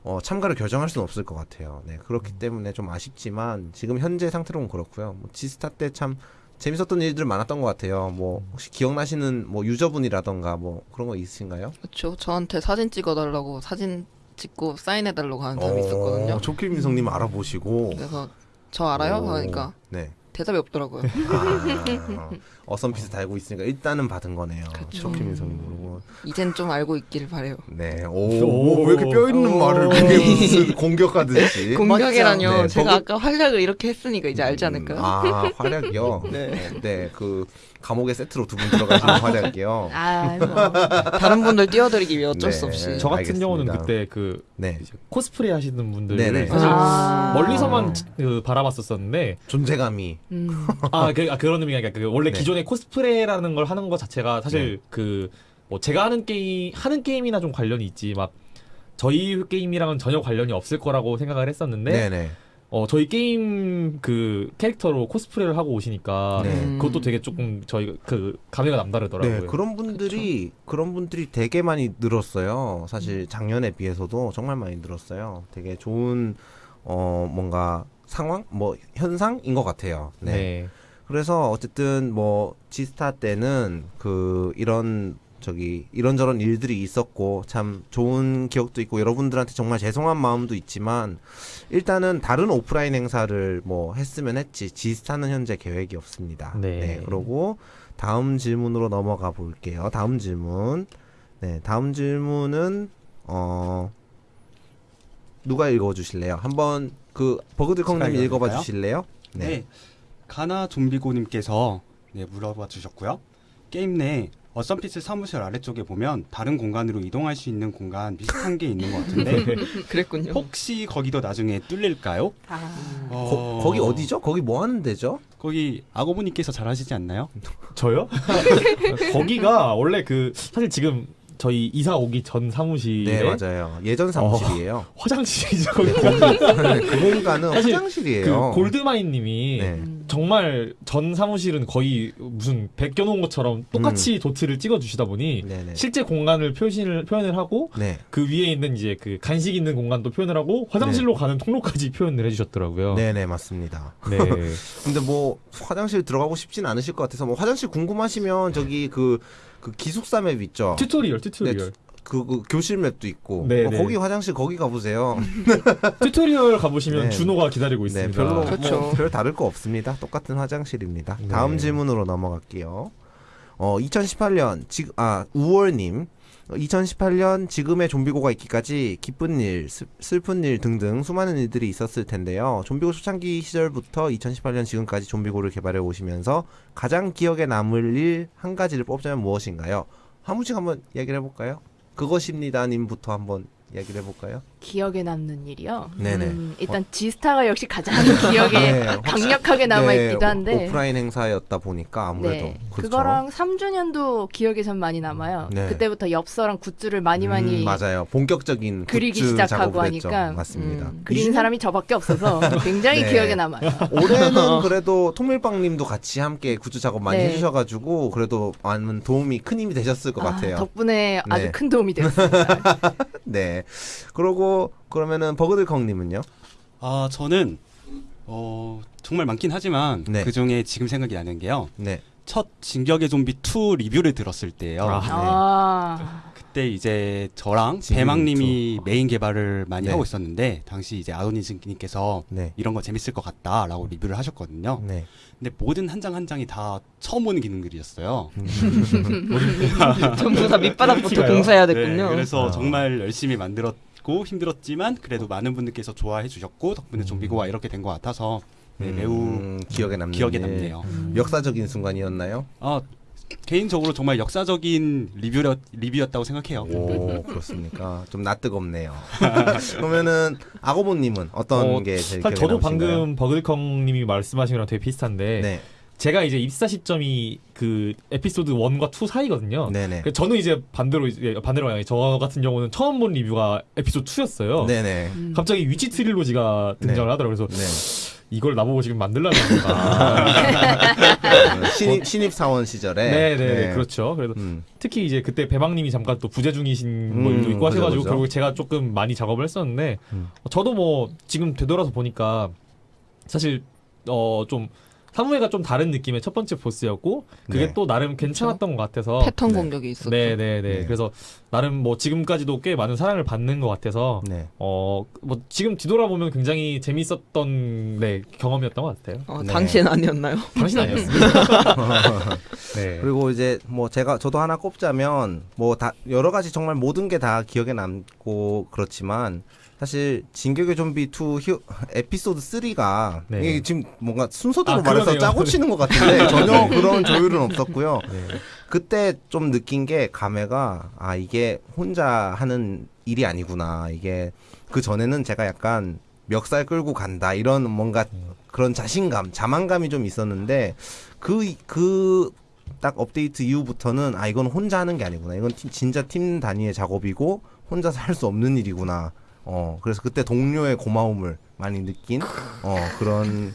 어, 참가를 결정할 수는 없을 것 같아요. 네, 그렇기 때문에 좀 아쉽지만 지금 현재 상태로는 그렇고요. 뭐 지스타 때참 재밌었던 일들 많았던 것 같아요. 뭐 혹시 기억나시는 뭐 유저분이라던가 뭐 그런 거 있으신가요? 그렇죠. 저한테 사진 찍어달라고 사진 찍고 사인해달라고 하는 사람이 있었거든요. 어, 조킬민성님 알아보시고 그래서 저 알아요? 오, 하니까 네. 대답이 없더라고요. 아, 어썸피스 달고 있으니까 일단은 받은 거네요. 그쵸. 조킬민성님 모르고. 이젠 좀 알고 있길 바래요. 네. 오, 오. 왜 이렇게 뼈 있는 오. 말을 그게 공격하듯이. 공격이라뇨. 네, 제가 버그- 아까 활약을 이렇게 했으니까 이제 알지 않을까요? 음, 아, 활약이요? 네. 네, 그, 감옥에 세트로 두 분 들어가시는 활약이요? 아, 뭐. 다른 분들 띄워드리기 위해 어쩔 네. 수 없이. 저 같은 알겠습니다. 경우는 그때 그 네. 코스프레 하시는 분들 네네. 사실 아. 멀리서만 그 바라봤었었는데 존재감이. 음. 아, 그, 아 그런 의미가 아니라 그 원래 네. 기존에 코스프레라는 걸 하는 것 자체가 사실 그 뭐 제가 하는 게임 하는 게임이나 좀 관련이 있지 막 저희 게임이랑은 전혀 관련이 없을 거라고 생각을 했었는데 네네. 어 저희 게임 그 캐릭터로 코스프레를 하고 오시니까 네. 음. 그것도 되게 조금 저희 그 감회가 남다르더라고요. 네, 그런 분들이 그런 분들이 되게 많이 늘었어요. 사실 작년에 비해서도 정말 많이 늘었어요. 되게 좋은 어 뭔가 상황, 뭐 현상인 것 같아요. 네. 네. 그래서 어쨌든 뭐 지스타 때는 그 이런 저기 이런저런 일들이 있었고 참 좋은 기억도 있고 여러분들한테 정말 죄송한 마음도 있지만 일단은 다른 오프라인 행사를 뭐 했으면 했지 지스타는 현재 계획이 없습니다. 네. 그리고 다음 질문으로 넘어가 볼게요. 다음 질문. 네, 다음 질문은 어 누가 읽어 주실래요? 한번 그 버그들콩님 제가 읽어 봐? 주실래요? 네. 가나 좀비고 님께서 네, 물어봐 주셨고요. 게임 내 어썸피스 사무실 아래쪽에 보면 다른 공간으로 이동할 수 있는 공간 비슷한 게 있는 것 같은데 그랬군요. 혹시 거기도 나중에 뚫릴까요? 아. 어, 거, 기 어디죠? 거기 뭐 하는 데죠? 거기 아고보님께서 잘 하시지 않나요? 저요? 거기가 원래 그 사실 지금 저희 이사 오기 전 사무실에 네, 맞아요. 예전 사무실이에요. 화장실이죠. 네, 그 공간은 화장실이에요. 그 골드마인님이 네. 음. 정말 전 사무실은 거의 무슨 베껴놓은 것처럼 똑같이 도트를 찍어주시다 보니 음. 네네. 실제 공간을 표시를 표현을 하고 네. 그 위에 있는 이제 그 간식 있는 공간도 표현을 하고 화장실로 가는 통로까지 표현을 해주셨더라고요. 네네, 맞습니다. 네. 근데 뭐, 화장실 들어가고 싶진 않으실 것 같아서, 뭐, 화장실 궁금하시면, 저기, 그, 그 기숙사 map 있죠? tutorial, tutorial. 그, 그 교실 map도 있고. 네, 뭐 네. 거기 화장실 거기 가보세요. tutorial 가보시면 네. 준호가 기다리고 네, 있습니다. 별로 그렇죠. 뭐, 별 다를 거 없습니다. 똑같은 화장실입니다. 네. 다음 질문으로 넘어갈게요. 어, 2018년 지금 아 우월님. 2018년 지금의 좀비고가 있기까지 기쁜 일, 슬- 슬픈 일 등등 수많은 일들이 있었을 텐데요. 좀비고 초창기 시절부터 2018년 지금까지 좀비고를 개발해 오시면서 가장 기억에 남을 일 한 가지를 뽑자면 무엇인가요? 한 분씩 한번 이야기를 해볼까요? 그것입니다님부터 한번 이야기를 해볼까요? 기억에 남는 일이요. 네네. 음, 일단 지스타가 역시 가장 기억에 네, 확- 강력하게 남아 네, 있기도 한데. 오- 오프라인 행사였다 보니까 아무래도 네, 그렇죠. 그거랑 3주년도 기억에 전 많이 남아요. 네. 그때부터 엽서랑 굿즈를 많이 많이 음, 맞아요. 본격적인 그리기 굿즈 시작하고. 하니까 맞습니다. 음, 그리는 사람이 저밖에 없어서 굉장히 네. 기억에 남아요. 올해는 그래도 통밀빵님도 같이 함께 굿즈 작업 많이 네. 해주셔가지고 그래도 많은 도움이 큰 힘이 되셨을 것 아, 같아요. 덕분에 아주 네. 큰 도움이 됐습니다. 네. 그러고 그러면은 버그들컹님은요? 아 저는 어 정말 많긴 하지만 네. 그 중에 지금 생각이 나는 게요. 네. 첫 진격의 좀비 2 리뷰를 들었을 때요. 아. 아, 그때 이제 저랑 배망님이 메인 개발을 많이 네. 하고 있었는데 당시 이제 아도니스님께서 네. 이런 거 재밌을 것 같다라고 리뷰를 하셨거든요. 네. 근데 모든 한 장 한 장이 다 처음 보는 기능들이었어요. 전부 다 밑바닥부터 티가요? 공사해야 네, 됐군요. 그래서 아. 정말 열심히 만들었 고 힘들었지만 그래도 많은 분들께서 좋아해 주셨고 덕분에 좀비고가 이렇게 된 것 같아서 네, 매우 음, 기억에 남는 기억에 일. 남네요. 역사적인 순간이었나요? 아, 개인적으로 정말 역사적인 리뷰, 리뷰였다고 생각해요. 오 그렇습니까? 좀 낯뜨겁네요. 그러면은 아고모님은 어떤 어, 게 제일 기억에 저도 남으신가요? 방금 버글컹님이 말씀하신 거랑 되게 비슷한데 네, 제가 이제 입사 시점이 그 에피소드 1과 2 사이거든요. 네네, 그래서 저는 이제 반대로 이제 반대로 만약에 저 같은 경우는 처음 본 리뷰가 에피소드 2였어요. 네네, 음. 갑자기 위치 트릴로지가 등장을 하더라고요. 그래서 네. 이걸 나보고 지금 만들라는 건가. 어, 신입 신입 사원 시절에. 네, 네, 그렇죠. 그래도 음, 특히 이제 그때 배망님이 잠깐 또 부재 중이신 음, 뭐 일도 있고 하셔가지고 그죠, 그죠. 결국 제가 조금 많이 작업을 했었는데 음. 어, 저도 뭐 지금 되돌아서 보니까 사실 어좀 사무회가 좀 다른 느낌의 첫 번째 보스였고 그게 네. 또 나름 괜찮았던 것 같아서 패턴 네. 공격이 있었죠. 네, 네, 네. 네. 그래서 나름 뭐 지금까지도 꽤 많은 사랑을 받는 것 같아서 네. 어뭐 지금 뒤돌아보면 굉장히 재밌었던 네 경험이었던 것 같아요. 어, 네. 당시엔 아니었나요? 당신 아니었어요? 네. 그리고 이제 뭐 제가 저도 하나 꼽자면 뭐 다 여러 가지 정말 모든 게 다 기억에 남고 그렇지만 사실 진격의 좀비 2 휴, 에피소드 3가 네. 이게 지금 뭔가 순서대로 아, 말해서. 짜고 치는 것 같은데 전혀 그런 조율은 없었고요. 네. 그때 좀 느낀 게 감회가 아 이게 혼자 하는 일이 아니구나 이게 그 전에는 제가 약간 멱살 끌고 간다 이런 뭔가 그런 자신감 자만감이 좀 있었는데 그 그 딱 업데이트 이후부터는 아 이건 혼자 하는 게 아니구나 이건 팀- 진짜 팀 단위의 작업이고 혼자서 할 수 없는 일이구나 어 그래서 그때 동료의 고마움을 많이 느낀 어 그런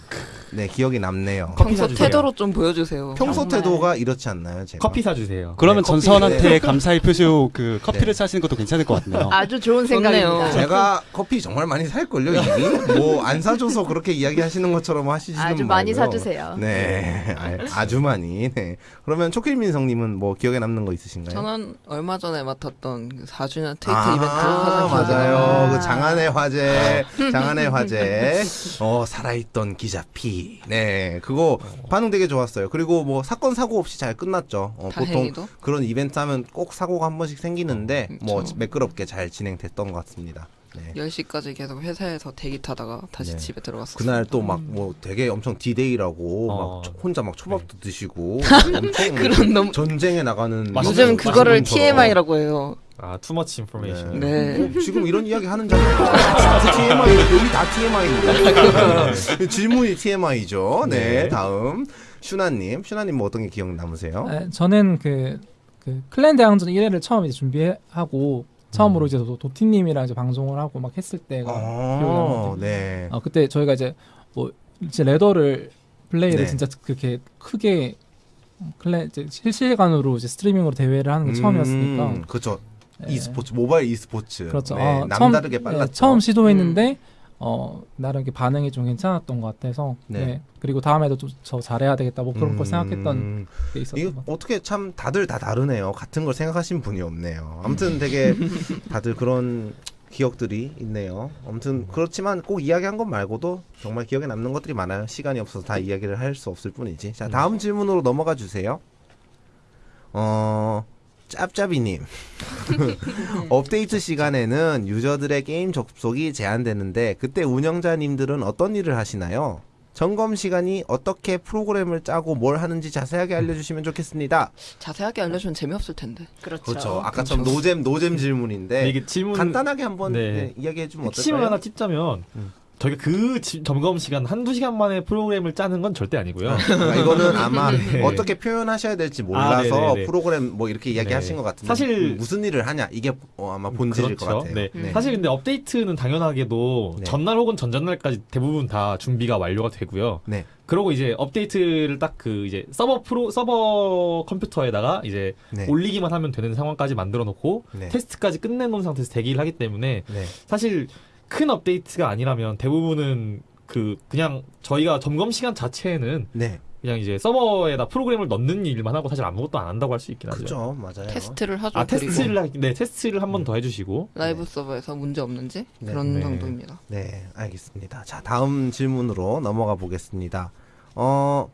네 기억이 남네요 커피 평소 사주세요. 태도로 좀 보여주세요. 평소 정말. 태도가 이렇지 않나요 제가 커피 사주세요. 그러면 네, 전선한테 감사의 표시로 그 커피를 네. 사시는 것도 괜찮을 것 같네요. 아주 좋은. 생각입니다. 제가 커피 정말 많이 살걸요 이미 뭐 안 사줘서 그렇게 이야기하시는 것처럼 하시지는 아주 많이 말고요. 사주세요. 네 아, 아주 많이 네 그러면 초킬민성님은 뭐 기억에 남는 거 있으신가요? 저는 얼마 전에 맡았던 그 4주년 테이트 아, 이벤트 가장 기억에 맞아요 남아요. 그 장안의 화제 장안의 화제 어 살아있던 기자 피네 그거 반응 되게 좋았어요 그리고 뭐 사건 사고 없이 잘 끝났죠 어, 보통. 그런 이벤트 하면 꼭 사고가 한 번씩 생기는데 뭐 그쵸. 매끄럽게 잘 진행됐던 것 같습니다 네. 10시까지 계속 회사에서 대기 타다가 다시 네. 집에 들어갔어요. 그날 또 막 뭐 되게 엄청 디데이라고 어. 막 초- 혼자 막 초밥도 드시고 엄청 그런 너무 전쟁에 나가는 요즘 그거를. TMI라고 해요. 아, too much information. 네. 어, 지금 이런 이야기 하는 자리 TMI 여기 다 TMI입니다. 질문이 TMI죠. 네, 네. 다음 슈나님, 슈나님 뭐 어떤 게 기억 남으세요? 네, 저는 그, 그 클랜 대항전 1회를 처음 이제 준비하고 처음으로 이제 도, 도티님이랑 이제 방송을 하고 막 했을 때가 나는데 네. 아 그때 저희가 이제 뭐 이제 레더를 플레이를 네. 진짜 그렇게 크게 클랜 이제 실시간으로 이제 스트리밍으로 대회를 하는 게 처음이었으니까 음, 그렇죠. 네. e스포츠, 모바일 e스포츠. 그렇죠. 네, 어, 남다르게 처음, 빨랐죠. 네, 처음 시도했는데 어 나름 이렇게 반응이 좀 괜찮았던 것 같아서 네. 네. 그리고 다음에도 좀더 잘해야 되겠다 뭐 그런 걸 생각했던 음, 게 있었던. 어떻게 참 다들 다 다르네요. 같은 걸 생각하신 분이 없네요. 아무튼 되게 다들 그런 기억들이 있네요. 아무튼 그렇지만 꼭 이야기한 것 말고도 정말 기억에 남는 것들이 많아요. 시간이 없어서 다 이야기를 할 수 없을 뿐이지. 자, 다음 질문으로 넘어가 주세요. 어, 짭짭이님. 업데이트 시간에는 유저들의 게임 접속이 제한되는데 그때 운영자님들은 어떤 일을 하시나요? 점검 시간이 어떻게 프로그램을 짜고 뭘 하는지 자세하게 알려주시면 좋겠습니다. 자세하게 알려주면 재미없을 텐데. 그렇죠. 그렇죠. 아까처럼 노잼 노잼 질문인데 이게 질문 간단하게 한번 네. 네, 이야기해 주면 핵심을 어떨까요? 하나 찝자면 음. 저희가 그 지- 점검 시간 한두 시간 만에 프로그램을 짜는 건 절대 아니고요. 그러니까 이거는 아마 네. 어떻게 표현하셔야 될지 몰라서 아. 프로그램 뭐 이렇게 이야기하신 네. 것 같은데 사실- 음, 무슨 일을 하냐 이게 어, 아마 본질일 것 그렇죠. 같아요. 네. 네. 사실 근데 업데이트는 당연하게도 네. 전날 혹은 전전날까지 대부분 다 준비가 완료가 되고요. 네. 그러고 이제 업데이트를 딱 그 이제 서버 프로 서버 컴퓨터에다가 이제 네. 올리기만 하면 되는 상황까지 만들어 놓고 네. 테스트까지 끝내 놓은 상태에서 대기를 하기 때문에 네. 사실 큰 업데이트가 아니라면 대부분은 그 그냥 저희가 점검 시간 자체는 네. 그냥 이제 서버에다 프로그램을 넣는 일만 하고 사실 아무것도 안 한다고 할 수 있긴 하죠. 그죠 맞아요. 테스트를 하죠. 아 테스트를 하, 네 테스트를 한 번더 해주시고 라이브 서버에서 문제 없는지 네. 그런 네. 정도입니다. 네, 알겠습니다. 자, 다음 질문으로 넘어가 보겠습니다. 어,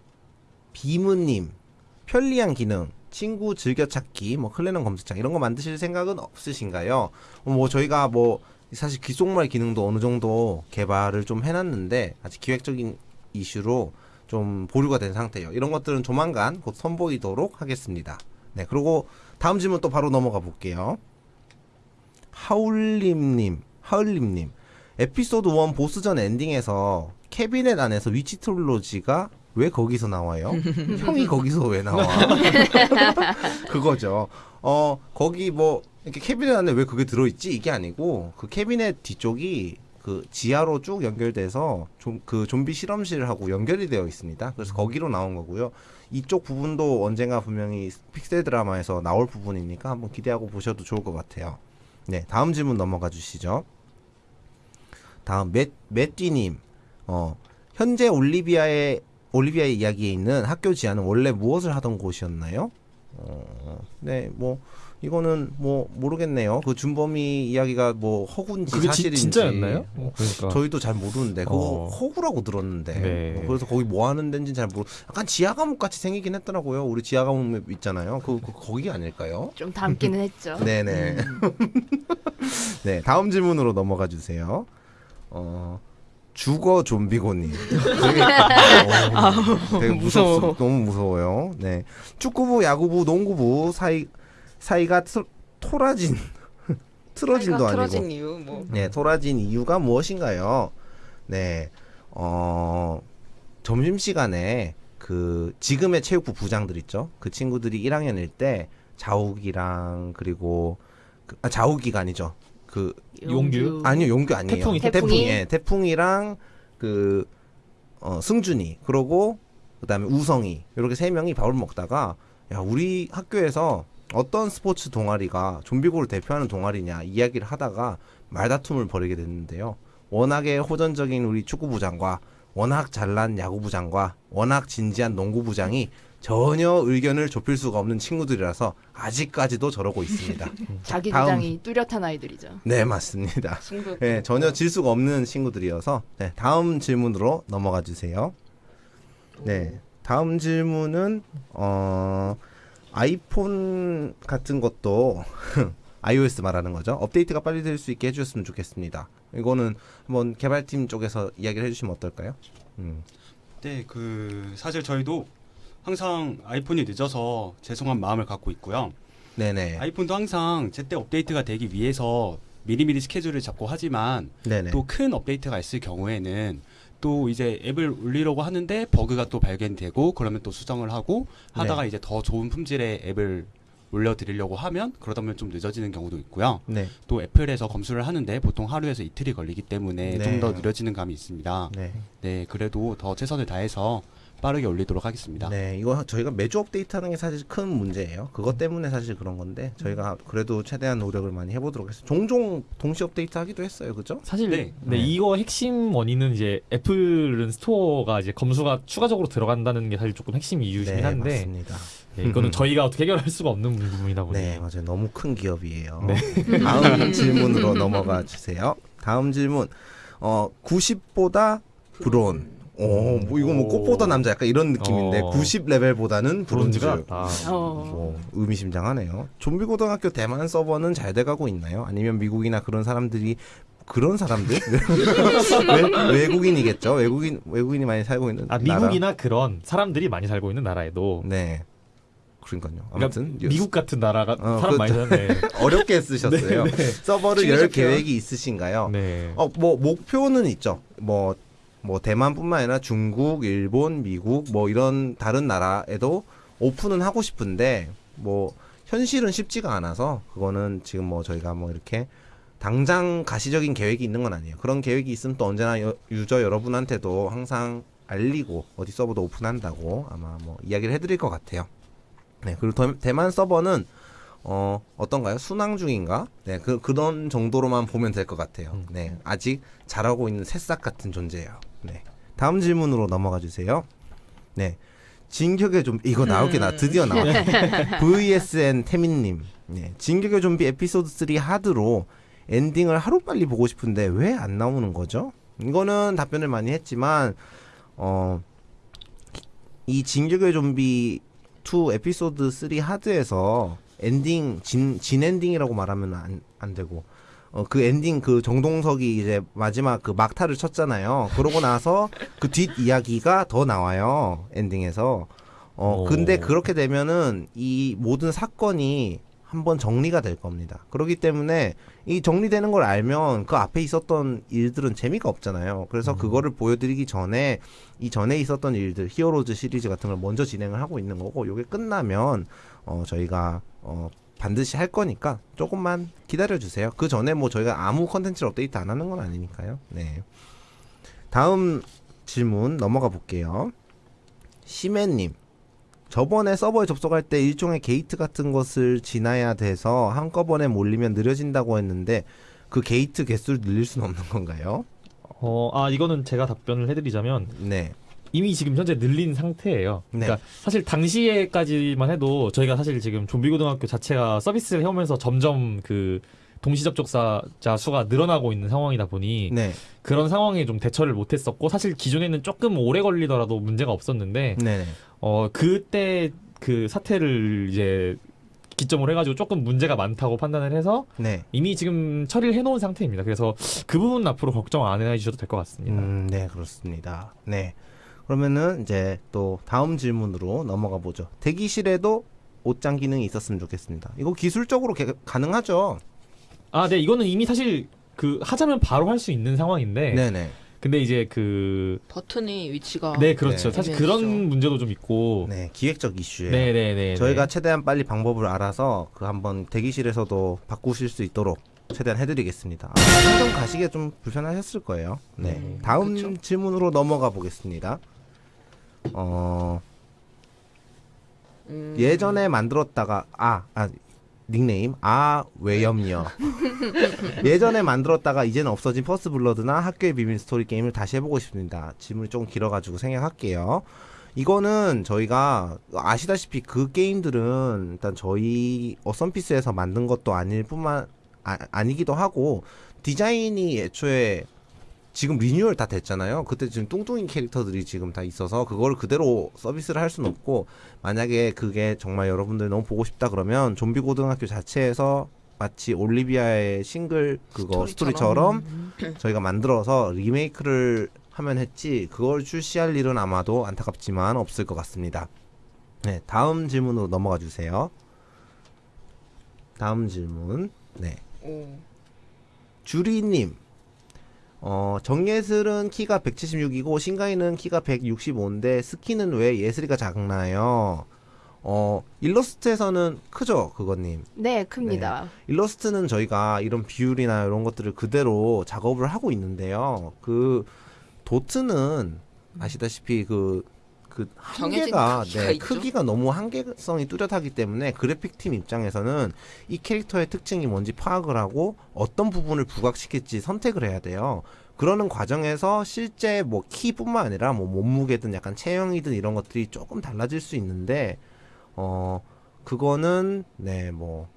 비무님, 편리한 기능, 친구 즐겨찾기, 뭐 클레넌 검색창 이런 거 만드실 생각은 없으신가요? 어, 뭐 저희가 뭐 사실 귀속말 기능도 어느 정도 개발을 좀 해놨는데 아직 기획적인 이슈로 좀 보류가 된 상태예요. 이런 것들은 조만간 곧 선보이도록 하겠습니다. 네, 그리고 다음 질문 또 바로 넘어가 볼게요. 하울림님, 하울림님. 에피소드 1 보스전 엔딩에서 캐비넷 안에서 위치 트롤로지가 왜 거기서 나와요? 형이 거기서 왜 나와? 그거죠. 어, 거기 뭐, 이렇게 캐비넷 안에 왜 그게 들어있지? 이게 아니고, 그 캐비넷 뒤쪽이 그 지하로 쭉 연결돼서 좀 그 좀비 실험실하고 연결이 되어 있습니다. 그래서 거기로 나온 거고요. 이쪽 부분도 언젠가 분명히 픽셀 드라마에서 나올 부분이니까 한번 기대하고 보셔도 좋을 것 같아요. 네, 다음 질문 넘어가 주시죠. 다음 맷 매띠님, 어 현재 올리비아의 올리비아의 이야기에 있는 학교 지하는 원래 무엇을 하던 곳이었나요? 어, 네, 뭐 이거는 뭐 모르겠네요. 그 준범이 이야기가 뭐 허구인지 그게 지, 사실인지 진 짜였나요? 어, 그러니까 저희도 잘 모르는데 그거 어. 허구라고 들었는데 네. 어, 그래서 거기 뭐 하는 데인지 잘 모르. 약간 지하 감옥 같이 생기긴 했더라고요. 우리 지하 감옥 있잖아요. 그, 그 거기 아닐까요? 좀 담기는 했죠. 네네. 네, 다음 질문으로 넘어가 주세요. 어, 주거 좀비고님. 되게, 어, 되게 무서워. 너무 무서워요. 네. 축구부, 야구부, 농구부 사이, 사이가 트, 토라진. 틀어진도 아니고. 틀어진 이유 뭐 네, 토라진 이유가 무엇인가요? 네, 어, 점심 시간에 그 지금의 체육부 부장들 있죠? 그 친구들이 1학년일 때 자욱이랑 그리고 그, 아, 자욱이가 아니죠. 그 용규? 아니요 용규 아니에요. 태풍이, 태풍이? 예, 태풍이랑 그 어, 승준이 그러고 그다음에 우성이 이렇게 세 명이 밥을 먹다가 야 우리 학교에서 어떤 스포츠 동아리가 좀비고를 대표하는 동아리냐 이야기를 하다가 말다툼을 벌이게 됐는데요. 워낙에 호전적인 우리 축구부장과 워낙 잘난 야구부장과 워낙 진지한 농구부장이 전혀 의견을 좁힐 수가 없는 친구들이라서 아직까지도 저러고 있습니다. 자기 다음. 주장이 뚜렷한 아이들이죠. 네 맞습니다. 네, 전혀 질 수가 없는 친구들이어서 네, 다음 질문으로 넘어가 주세요. 네, 다음 질문은 어 아이폰 같은 것도 iOS 말하는 거죠. 업데이트가 빨리 될 수 있게 해주셨으면 좋겠습니다. 이거는 한번 개발팀 쪽에서 이야기를 해주시면 어떨까요? 음, 네, 그 사실 저희도 항상 아이폰이 늦어서 죄송한 마음을 갖고 있고요. 네네, 아이폰도 항상 제때 업데이트가 되기 위해서 미리미리 스케줄을 잡고 하지만 또 큰 업데이트가 있을 경우에는 또 이제 앱을 올리려고 하는데 버그가 또 발견되고 그러면 또 수정을 하고 하다가 이제 더 좋은 품질의 앱을 올려드리려고 하면 그러다 보면 좀 늦어지는 경우도 있고요. 네, 또 애플에서 검수를 하는데 보통 하루에서 이틀이 걸리기 때문에 네. 좀더 느려지는 감이 있습니다. 네. 네, 그래도 더 최선을 다해서 빠르게 올리도록 하겠습니다. 네, 이거 저희가 매주 업데이트하는 게 사실 큰 문제예요. 그것 때문에 사실 그런 건데 저희가 그래도 최대한 노력을 많이 해보도록 했어요. 종종 동시 업데이트 하기도 했어요, 그죠? 사실 네. 네. 네. 이거 핵심 원인은 이제 애플은 스토어가 이제 검수가 추가적으로 들어간다는 게 사실 조금 핵심 이유이긴 네, 한데 맞습니다. 네, 이거는 저희가 어떻게 해결할 수가 없는 부분이다 보니 네, 맞아요. 너무 큰 기업이에요. 네. 다음 질문으로 넘어가 주세요. 다음 질문. 어, 90보다 브론. 오, 뭐 이거 뭐 꽃보다 남자 약간 이런 느낌인데 어. 90 레벨보다는 브론즈. 브론즈가 아, 어. 뭐 의미심장하네요. 좀비 고등학교 대만 서버는 잘 돼가고 있나요? 아니면 미국이나 그런 사람들이 그런 사람들 외, 외국인이겠죠. 외국인 외국인이 많이 살고 있는 아 나라. 미국이나 그런 사람들이 많이 살고 있는 나라에도 네. 그러니까요. 그러니까 아무튼 미국 같은 나라가 어, 사람 그- 많이 사는데 어렵게 쓰셨어요. 네, 네. 서버를 열. 계획이 있으신가요? 네. 어, 뭐 목표는 있죠. 뭐, 뭐 대만뿐만 아니라 중국, 일본, 미국 뭐 이런 다른 나라에도 오픈은 하고 싶은데 뭐 현실은 쉽지가 않아서 그거는 지금 뭐 저희가 뭐 이렇게 당장 가시적인 계획이 있는 건 아니에요. 그런 계획이 있으면 또 언제나 여- 유저 여러분한테도 항상 알리고 어디 서버도 오픈한다고 아마 뭐 이야기를 해드릴 것 같아요. 네, 그리고 더- 대만 서버는 어 어떤가요? 순항 중인가? 네, 그 그런 정도로만 보면 될 것 같아요. 음. 네, 아직 잘하고 있는 새싹 같은 존재예요. 네, 다음 질문으로 넘어가 주세요. 네, 진격의 좀비 이거 나올게 나 드디어 나와. VSN 태민님, 네, 진격의 좀비 에피소드 3 하드로 엔딩을 하루 빨리 보고 싶은데 왜 안 나오는 거죠? 이거는 답변을 많이 했지만 어. 이 진격의 좀비 2 에피소드 3 하드에서 엔딩 진, 진 엔딩이라고 말하면 안, 안 되고 어, 그 엔딩 그 정동석이 이제 마지막 그 막타를 쳤잖아요. 그러고 나서 그 뒷 이야기가 더 나와요. 엔딩에서. 어, 오. 근데 그렇게 되면은 이 모든 사건이 한번 정리가 될 겁니다. 그렇기 때문에 이 정리되는 걸 알면 그 앞에 있었던 일들은 재미가 없잖아요. 그래서 그거를 보여드리기 전에 이 전에 있었던 일들 히어로즈 시리즈 같은 걸 먼저 진행을 하고 있는 거고 요게 끝나면 어 저희가 어 반드시 할 거니까 조금만 기다려 주세요. 그 전에 뭐 저희가 아무 컨텐츠를 업데이트 안 하는 건 아니니까요. 네. 다음 질문 넘어가 볼게요. 시맨님. 저번에 서버에 접속할 때 일종의 게이트 같은 것을 지나야 돼서 한꺼번에 몰리면 느려진다고 했는데 그 게이트 개수를 늘릴 수는 없는 건가요? 어, 아 이거는 제가 답변을 해드리자면 네. 이미 지금 현재 늘린 상태예요. 네. 그러니까 사실 당시에까지만 해도 저희가 사실 지금 좀비 고등학교 자체가 서비스를 해오면서 점점 그 동시 접촉자자 수가 늘어나고 있는 상황이다 보니 네. 그런 상황에 좀 대처를 못했었고 사실 기존에는 조금 오래 걸리더라도 문제가 없었는데 네. 어 그때 그 사태를 이제 기점으로 해가지고 조금 문제가 많다고 판단을 해서 네. 이미 지금 처리를 해놓은 상태입니다. 그래서 그 부분 은 앞으로 걱정 안 해주셔도 될 것 같습니다. 음, 네, 그렇습니다. 네. 그러면은 이제 또 다음 질문으로 넘어가 보죠. 대기실에도 옷장 기능이 있었으면 좋겠습니다. 이거 기술적으로 개- 가능하죠? 아, 네, 이거는 이미 사실 그 하자면 바로 할 수 있는 상황인데, 네, 네. 근데 이제 그, 버튼이 위치가 네, 그렇죠. 네. 사실. 그런 문제도 좀 있고, 네, 기획적 이슈예요. 네, 네, 네. 저희가 네. 최대한 빨리 방법을 알아서 그 한번 대기실에서도 바꾸실 수 있도록 최대한 해드리겠습니다. 아, 행동 가시기에 좀 불편하셨을 거예요. 네. 음, 다음 그쵸. 질문으로 넘어가 보겠습니다. 어, 음, 예전에 만들었다가 아, 아 닉네임 아 외염녀 예전에 만들었다가 이제는 없어진 퍼스트 블러드나 학교의 비밀 스토리 게임을 다시 해보고 싶습니다. 질문이 조금 길어가지고 생략할게요. 이거는 저희가 아시다시피 그 게임들은 일단 저희 어썸피스에서 만든 것도 아닐 뿐만 아, 아니기도 하고 디자인이 애초에 지금 리뉴얼 다 됐잖아요. 그때 지금 뚱뚱인 캐릭터들이 지금 다 있어서 그걸 그대로 서비스를 할 수는 없고 만약에 그게 정말 여러분들 너무 보고 싶다 그러면 좀비 고등학교 자체에서 마치 올리비아의 싱글 그거 스토리처럼 저희가 만들어서 리메이크를 하면 했지 그걸 출시할 일은 아마도 안타깝지만 없을 것 같습니다. 네, 다음 질문으로 넘어가 주세요. 다음 질문. 네. 오. 주리님, 어, 정예슬은 키가 176이고 신가인은 키가 165인데 스키는 왜 예슬이가 작나요? 어, 일러스트에서는 크죠, 그거님. 네, 큽니다. 일러스트는 저희가 이런 비율이나 이런 것들을 그대로 작업을 하고 있는데요. 그 도트는 아시다시피 그, 그 한계가 크기가 네, 있죠. 크기가 너무 한계성이 뚜렷하기 때문에 그래픽 팀 입장에서는 이 캐릭터의 특징이 뭔지 파악을 하고 어떤 부분을 부각시킬지 선택을 해야 돼요. 그러는 과정에서 실제 뭐 키뿐만 아니라 뭐 몸무게든 약간 체형이든 이런 것들이 조금 달라질 수 있는데 어 그거는 네 뭐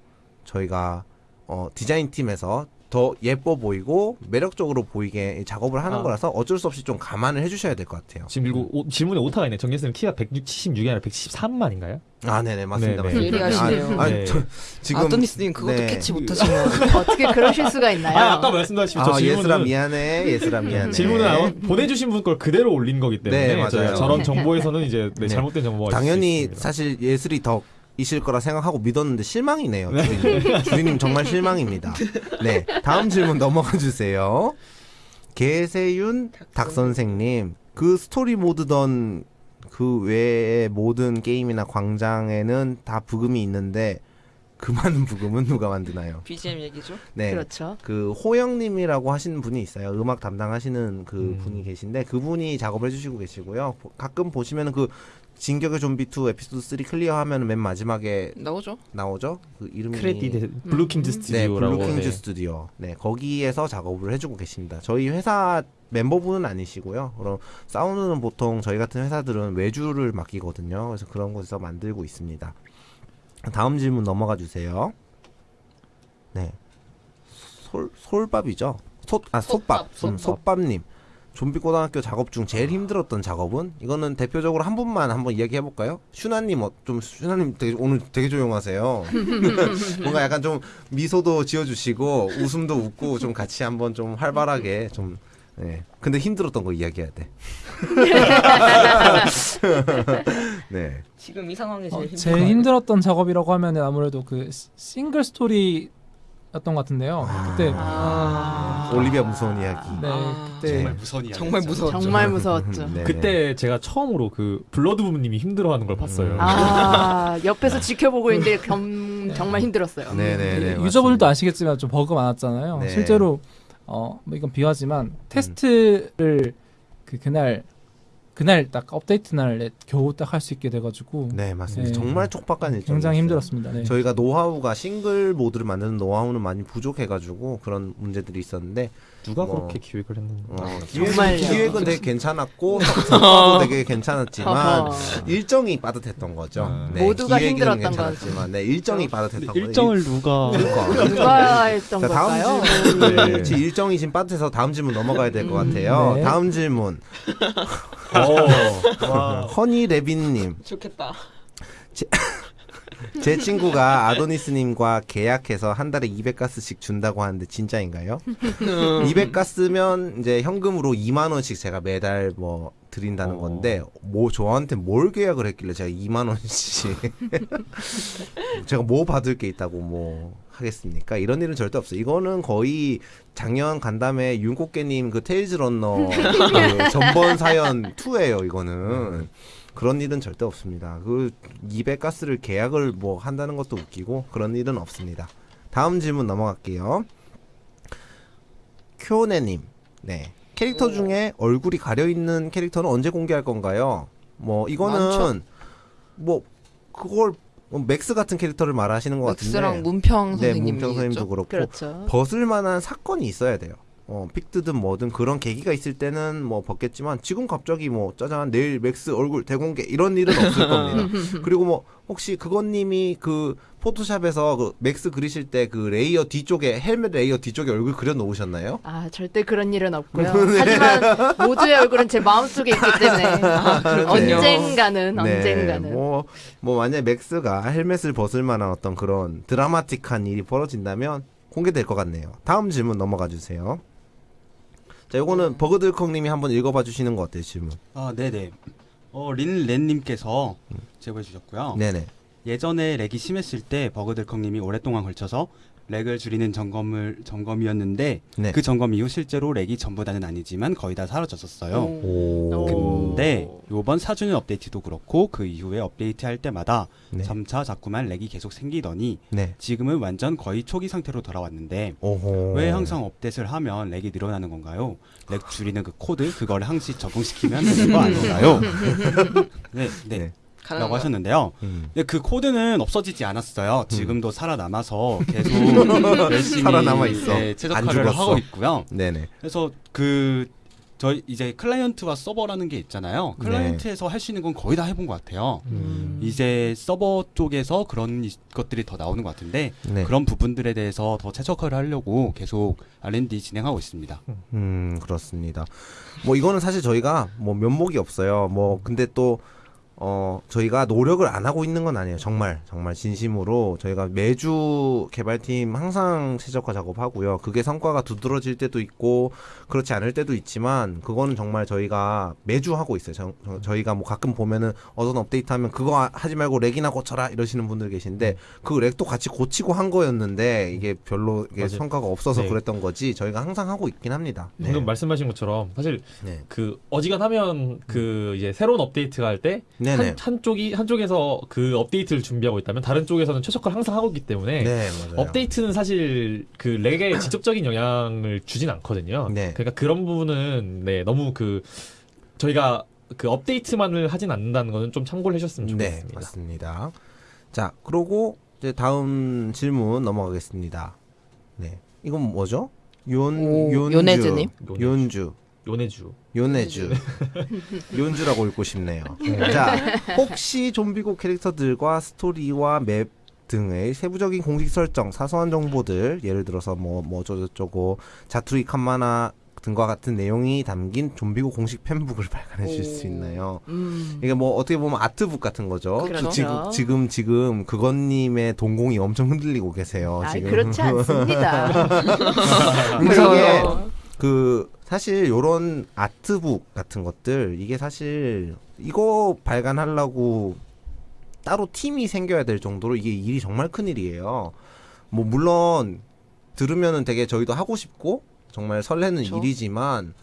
저희가 어 디자인 팀에서 더더 예뻐 보이고 매력적으로 보이게 작업을 하는 아. 거라서 어쩔 수 없이 좀 감안을 해주셔야 될 것 같아요. 지금 그리고 오- 질문에 오타가 있네. 정예스님 키가 176이 아니라 113만인가요? 아, 네네 맞습니다. 네네. 맞습니다. 예리하시네요. 아, 아, 네. 저, 지금 아도니스님 그것도 네. 캐치 못하시면 어떻게 그러실 수가 있나요? 아, 아까 말씀하신 저 아, 예슬아 질문은 미안해. 예슬아 미안해. 질문은 아마 보내주신 분 걸 그대로 올린 거기 때문에 네, 맞아요. 저- 저런 정보에서는 이제 네, 네. 잘못된 정보가 당연히. 사실 예슬이 덕 이실 거라 생각하고 믿었는데 실망이네요. 주리님, 주리님 정말 실망입니다. 네, 다음 질문 넘어가 주세요. 개세윤 닭 선생님, 그 스토리 모드던 그 외의 모든 게임이나 광장에는 다 부금이 있는데 그 많은 부금은 누가 만드나요? BGM 얘기죠. 네, 그렇죠. 그 호영님이라고 하시는 분이 있어요. 음악 담당하시는 그 음. 분이 계신데 그분이 작업을 해주시고 계시고요. 보- 가끔 보시면은 그 진격의 좀비 2 에피소드 3 클리어하면 맨 마지막에 나오죠. 나오죠. 그 이름이 크레딧 블루킹즈 네 스튜디오라고 블루킹즈 네. 스튜디오. 네 거기에서 작업을 해주고 계십니다. 저희 회사 멤버분은 아니시고요. 그럼 사운드는 보통 저희 같은 회사들은 외주를 맡기거든요. 그래서 그런 곳에서 만들고 있습니다. 다음 질문 넘어가 주세요. 네. 솔 솔밥이죠. 솥아 솥밥. 솥밥, 음, 솥밥. 솥밥님. 좀비 고등학교 작업 중 제일 힘들었던 작업은 이거는 대표적으로 한 분만 한번 이야기해 볼까요? 슈나님 어, 좀 슈나님 되게, 오늘 되게 조용하세요. 뭔가 약간 좀 미소도 지어주시고 웃음도 웃고 좀 같이 한번 좀 활발하게 좀. 네. 근데 힘들었던 거 이야기해야 돼. 네. 지금 이 상황이 어, 제일 힘든 제일 힘들었던 작업이라고 하면은 아무래도 그 시- 싱글 스토리였던 것 같은데요. 그때 아. 올리비아 무서운 이야기. 네 아. 그때 정말 무서운 이야기. 정말 무서웠죠. 정말 무서웠죠. 네, 그때 제가 처음으로 그 블러드부님이 힘들어하는 걸 봤어요. 음. 아 옆에서 지켜보고 있는데 겸, 정말 힘들었어요. 네, 네, 네. 유저분들도. 아시겠지만 좀 버그 많았잖아요. 네. 실제로 어, 뭐 이건 비하지만 테스트를 그 그날 그날 딱 업데이트 날 겨우 딱 할 수 있게 돼가지고 네, 맞습니다. 네. 정말 촉박한 일정. 굉장히 힘들었습니다. 네. 저희가 노하우가 싱글 모드를 만드는 노하우는 많이 부족해가지고 그런 문제들이 있었는데 누가 뭐. 그렇게 기획을 했는지. 어, 정말요. 기획은, 기획은 되게 괜찮았고 성과도 되게 괜찮았지만 어허. 일정이 빠듯했던 거죠. 아. 모두가 기획은 힘들었던 괜찮았지만 네, 일정이 빠듯했던 거죠. 일정을 누가 그러니까. 누가 했던 자? 다음 질문 네. 지 일정이 지금 빠듯해서 다음 질문 넘어가야 될 것 같아요. 네. 다음 질문 어, 와. 허니 레빈님 좋겠다. 제 친구가 아도니스님과 계약해서 한 달에 200가스씩 준다고 하는데 진짜인가요? 200가스면 이제 현금으로 2만 원씩 제가 매달 뭐 드린다는 어. 건데 뭐 저한테 뭘 계약을 했길래 제가 2만 원씩 제가 뭐 받을 게 있다고 뭐 하겠습니까? 이런 일은 절대 없어요. 이거는 거의 작년 간담회 윤꽃게님 그 테일즈 런너 그 전번 사연 2예요. 이거는 그런 일은 절대 없습니다. 그 200가스를 계약을 뭐 한다는 것도 웃기고 그런 일은 없습니다. 다음 질문 넘어갈게요. 쿄네님, 네 캐릭터 중에 얼굴이 가려 있는 캐릭터는 언제 공개할 건가요? 뭐 이거는 많죠. 뭐 그걸 뭐 맥스 같은 캐릭터를 말하시는 것 같은데 맥스랑 문평 네, 선생님 선생님도 얘기했죠. 그렇고 그렇죠. 벗을 만한 사건이 있어야 돼요. 어, 픽드든 뭐든 그런 계기가 있을 때는 뭐 벗겠지만 지금 갑자기 뭐 짜잔 내일 맥스 얼굴 대공개 이런 일은 없을 겁니다. 그리고 뭐 혹시 그건님이 그 포토샵에서 그 맥스 그리실 때 그 레이어 뒤쪽에 헬멧 레이어 뒤쪽에 얼굴 그려 놓으셨나요? 아 절대 그런 일은 없고요. 네. 하지만 모두의 얼굴은 제 마음속에 있기 때문에 아. 언젠가는 언젠가는 뭐, 뭐 만약 맥스가 헬멧을 벗을 만한 어떤 그런 드라마틱한 일이 벌어진다면 공개될 것 같네요. 다음 질문 넘어가 주세요. 자, 요거는 버그들컹님이 한번 읽어봐 주시는 거 어때요, 질문? 아, 네네. 어, 린렌님께서 제보해 주셨고요. 네네. 예전에 렉이 심했을 때 버그들컹님이 오랫동안 걸쳐서 렉을 줄이는 점검을 점검이었는데 네. 그 점검 이후 실제로 렉이 전부 다는 아니지만 거의 다 사라졌었어요. 오. 오. 근데 요번 4주년 업데이트도 그렇고 그 이후에 업데이트 할 때마다 네. 점차 자꾸만 렉이 계속 생기더니 네. 지금은 완전 거의 초기 상태로 돌아왔는데 오호. 왜 항상 업데이트를 하면 렉이 늘어나는 건가요? 렉 줄이는 그 코드 그걸 항시 적용시키면 되는 거 아닌가요? 네, 네. 네. 라고. 하셨는데요. 음. 근데 그 코드는 없어지지 않았어요. 지금도 살아남아서 계속 열심히 살아남아 있어. 네, 안 최적화를. 하고 있고요. 네네. 그래서 그 저희 이제 클라이언트와 서버라는 게 있잖아요. 네. 클라이언트에서 할수 있는 건 거의 다 해본 것 같아요. 음. 이제 서버 쪽에서 그런 이- 것들이 더 나오는 것 같은데 네. 그런 부분들에 대해서 더 최적화를 하려고 계속 R&D 진행하고 있습니다. 음 그렇습니다. 뭐 이거는 사실 저희가 뭐 면목이 없어요. 뭐 근데 또 어 저희가 노력을 안 하고 있는 건 아니에요. 정말 정말 진심으로 저희가 매주 개발팀 항상 최적화 작업하고요. 그게 성과가 두드러질 때도 있고 그렇지 않을 때도 있지만 그거는 정말 저희가 매주 하고 있어요. 저, 저- 저희가 뭐 가끔 보면은 어떤 업데이트 하면 그거 하- 하지 말고 렉이나 고쳐라 이러시는 분들 계신데 그 렉도 같이 고치고 한 거였는데 이게 별로 이게. 성과가 없어서 네. 그랬던 거지 저희가 항상 하고 있긴 합니다. 네. 방금 말씀하신 것처럼 사실 네. 그 어지간하면 그 이제 새로운 업데이트가 할때 네네. 한, 한 쪽이 한쪽에서 그 업데이트를 준비하고 있다면 다른 쪽에서는 최적화를 항상 하고 있기 때문에 네, 맞아요. 업데이트는 사실 그 렉에 직접적인 영향을 주진 않거든요. 네. 그러니까 그런 부분은 네 너무 그 저희가 그 업데이트만을 하진 않는다는 거는 좀 참고를 해주셨으면 네, 좋겠습니다. 맞습니다. 자, 그러고 이제 다음 질문 넘어가겠습니다. 네, 이건 뭐죠? 윤 오, 윤주, 요네즈님? 윤주, 요네주. 요네주, 윤주라고 읽고 싶네요. 자, 혹시 좀비고 캐릭터들과 스토리와 맵 등의 세부적인 공식 설정, 사소한 정보들, 예를 들어서 뭐, 뭐, 저저저고, 자투리 칸마나 등과 같은 내용이 담긴 좀비고 공식 팬북을 발간해 주실 수 오. 있나요? 음. 이게 뭐 어떻게 보면 아트북 같은 거죠. 그렇죠. 지금 지금 지금 그건님의 동공이 엄청 흔들리고 계세요. 아, 지금 그렇지 않습니다. 그러니까 이게 그 사실 요런 아트북 같은 것들 이게 사실 이거 발간하려고 따로 팀이 생겨야 될 정도로 이게 일이 정말 큰 일이에요. 뭐 물론 들으면은 되게 저희도 하고 싶고 정말 설레는 그쵸. 일이지만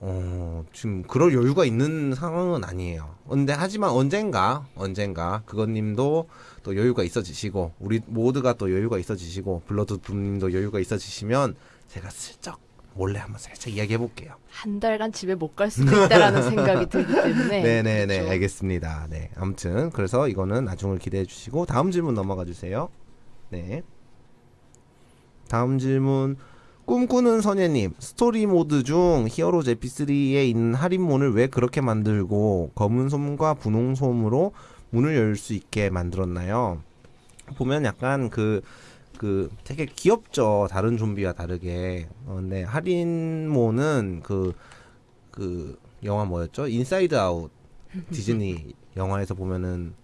어 지금 그럴 여유가 있는 상황은 아니에요. 근데 하지만 언젠가 언젠가 그건님도 또 여유가 있어지시고 우리 모두가 또 여유가 있어지시고 블러드 붐님도 여유가 있어지시면 제가 슬쩍 몰래 한번 살짝 이야기해 볼게요. 한 달간 집에 못 갈 수도 있다라는 생각이 들기 때문에. 네, 네, 네, 그렇죠. 알겠습니다. 네, 아무튼 그래서 이거는 나중을 기대해 주시고 다음 질문 넘어가 주세요. 네, 다음 질문 꿈꾸는 선예님 스토리 모드 중 히어로즈 에피3에 있는 할인문을 왜 그렇게 만들고 검은 솜과 분홍 솜으로 문을 열 수 있게 만들었나요? 보면 약간 그, 그 되게 귀엽죠. 다른 좀비와 다르게. 어, 근데 할인모는 그, 그 영화 뭐였죠? 인사이드 아웃 디즈니 영화에서 보면은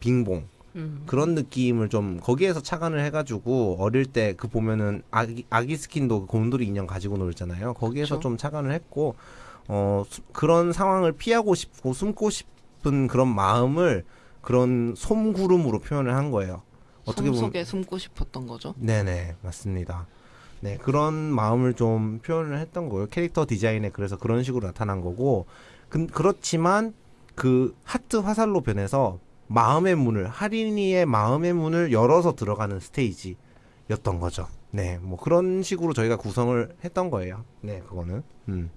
빙봉 음. 그런 느낌을 좀 거기에서 착안을 해가지고 어릴 때 그 보면은 아기, 아기 스킨도 그 곰돌이 인형 가지고 놀잖아요. 거기에서 그쵸. 좀 착안을 했고 어 수- 그런 상황을 피하고 싶고 숨고 싶은 그런 마음을 그런 솜구름으로 표현을 한 거예요. 어떻게 섬 보면 속에 숨고 싶었던 거죠. 네네 맞습니다. 네 그런 마음을 좀 표현을 했던 거예요. 캐릭터 디자인에 그래서 그런 식으로 나타난 거고 근 그렇지만 그 하트 화살로 변해서 마음의 문을 할인이의 마음의 문을 열어서 들어가는 스테이지였던 거죠. 네, 뭐 그런 식으로 저희가 구성을 했던 거예요. 네, 그거는. 음.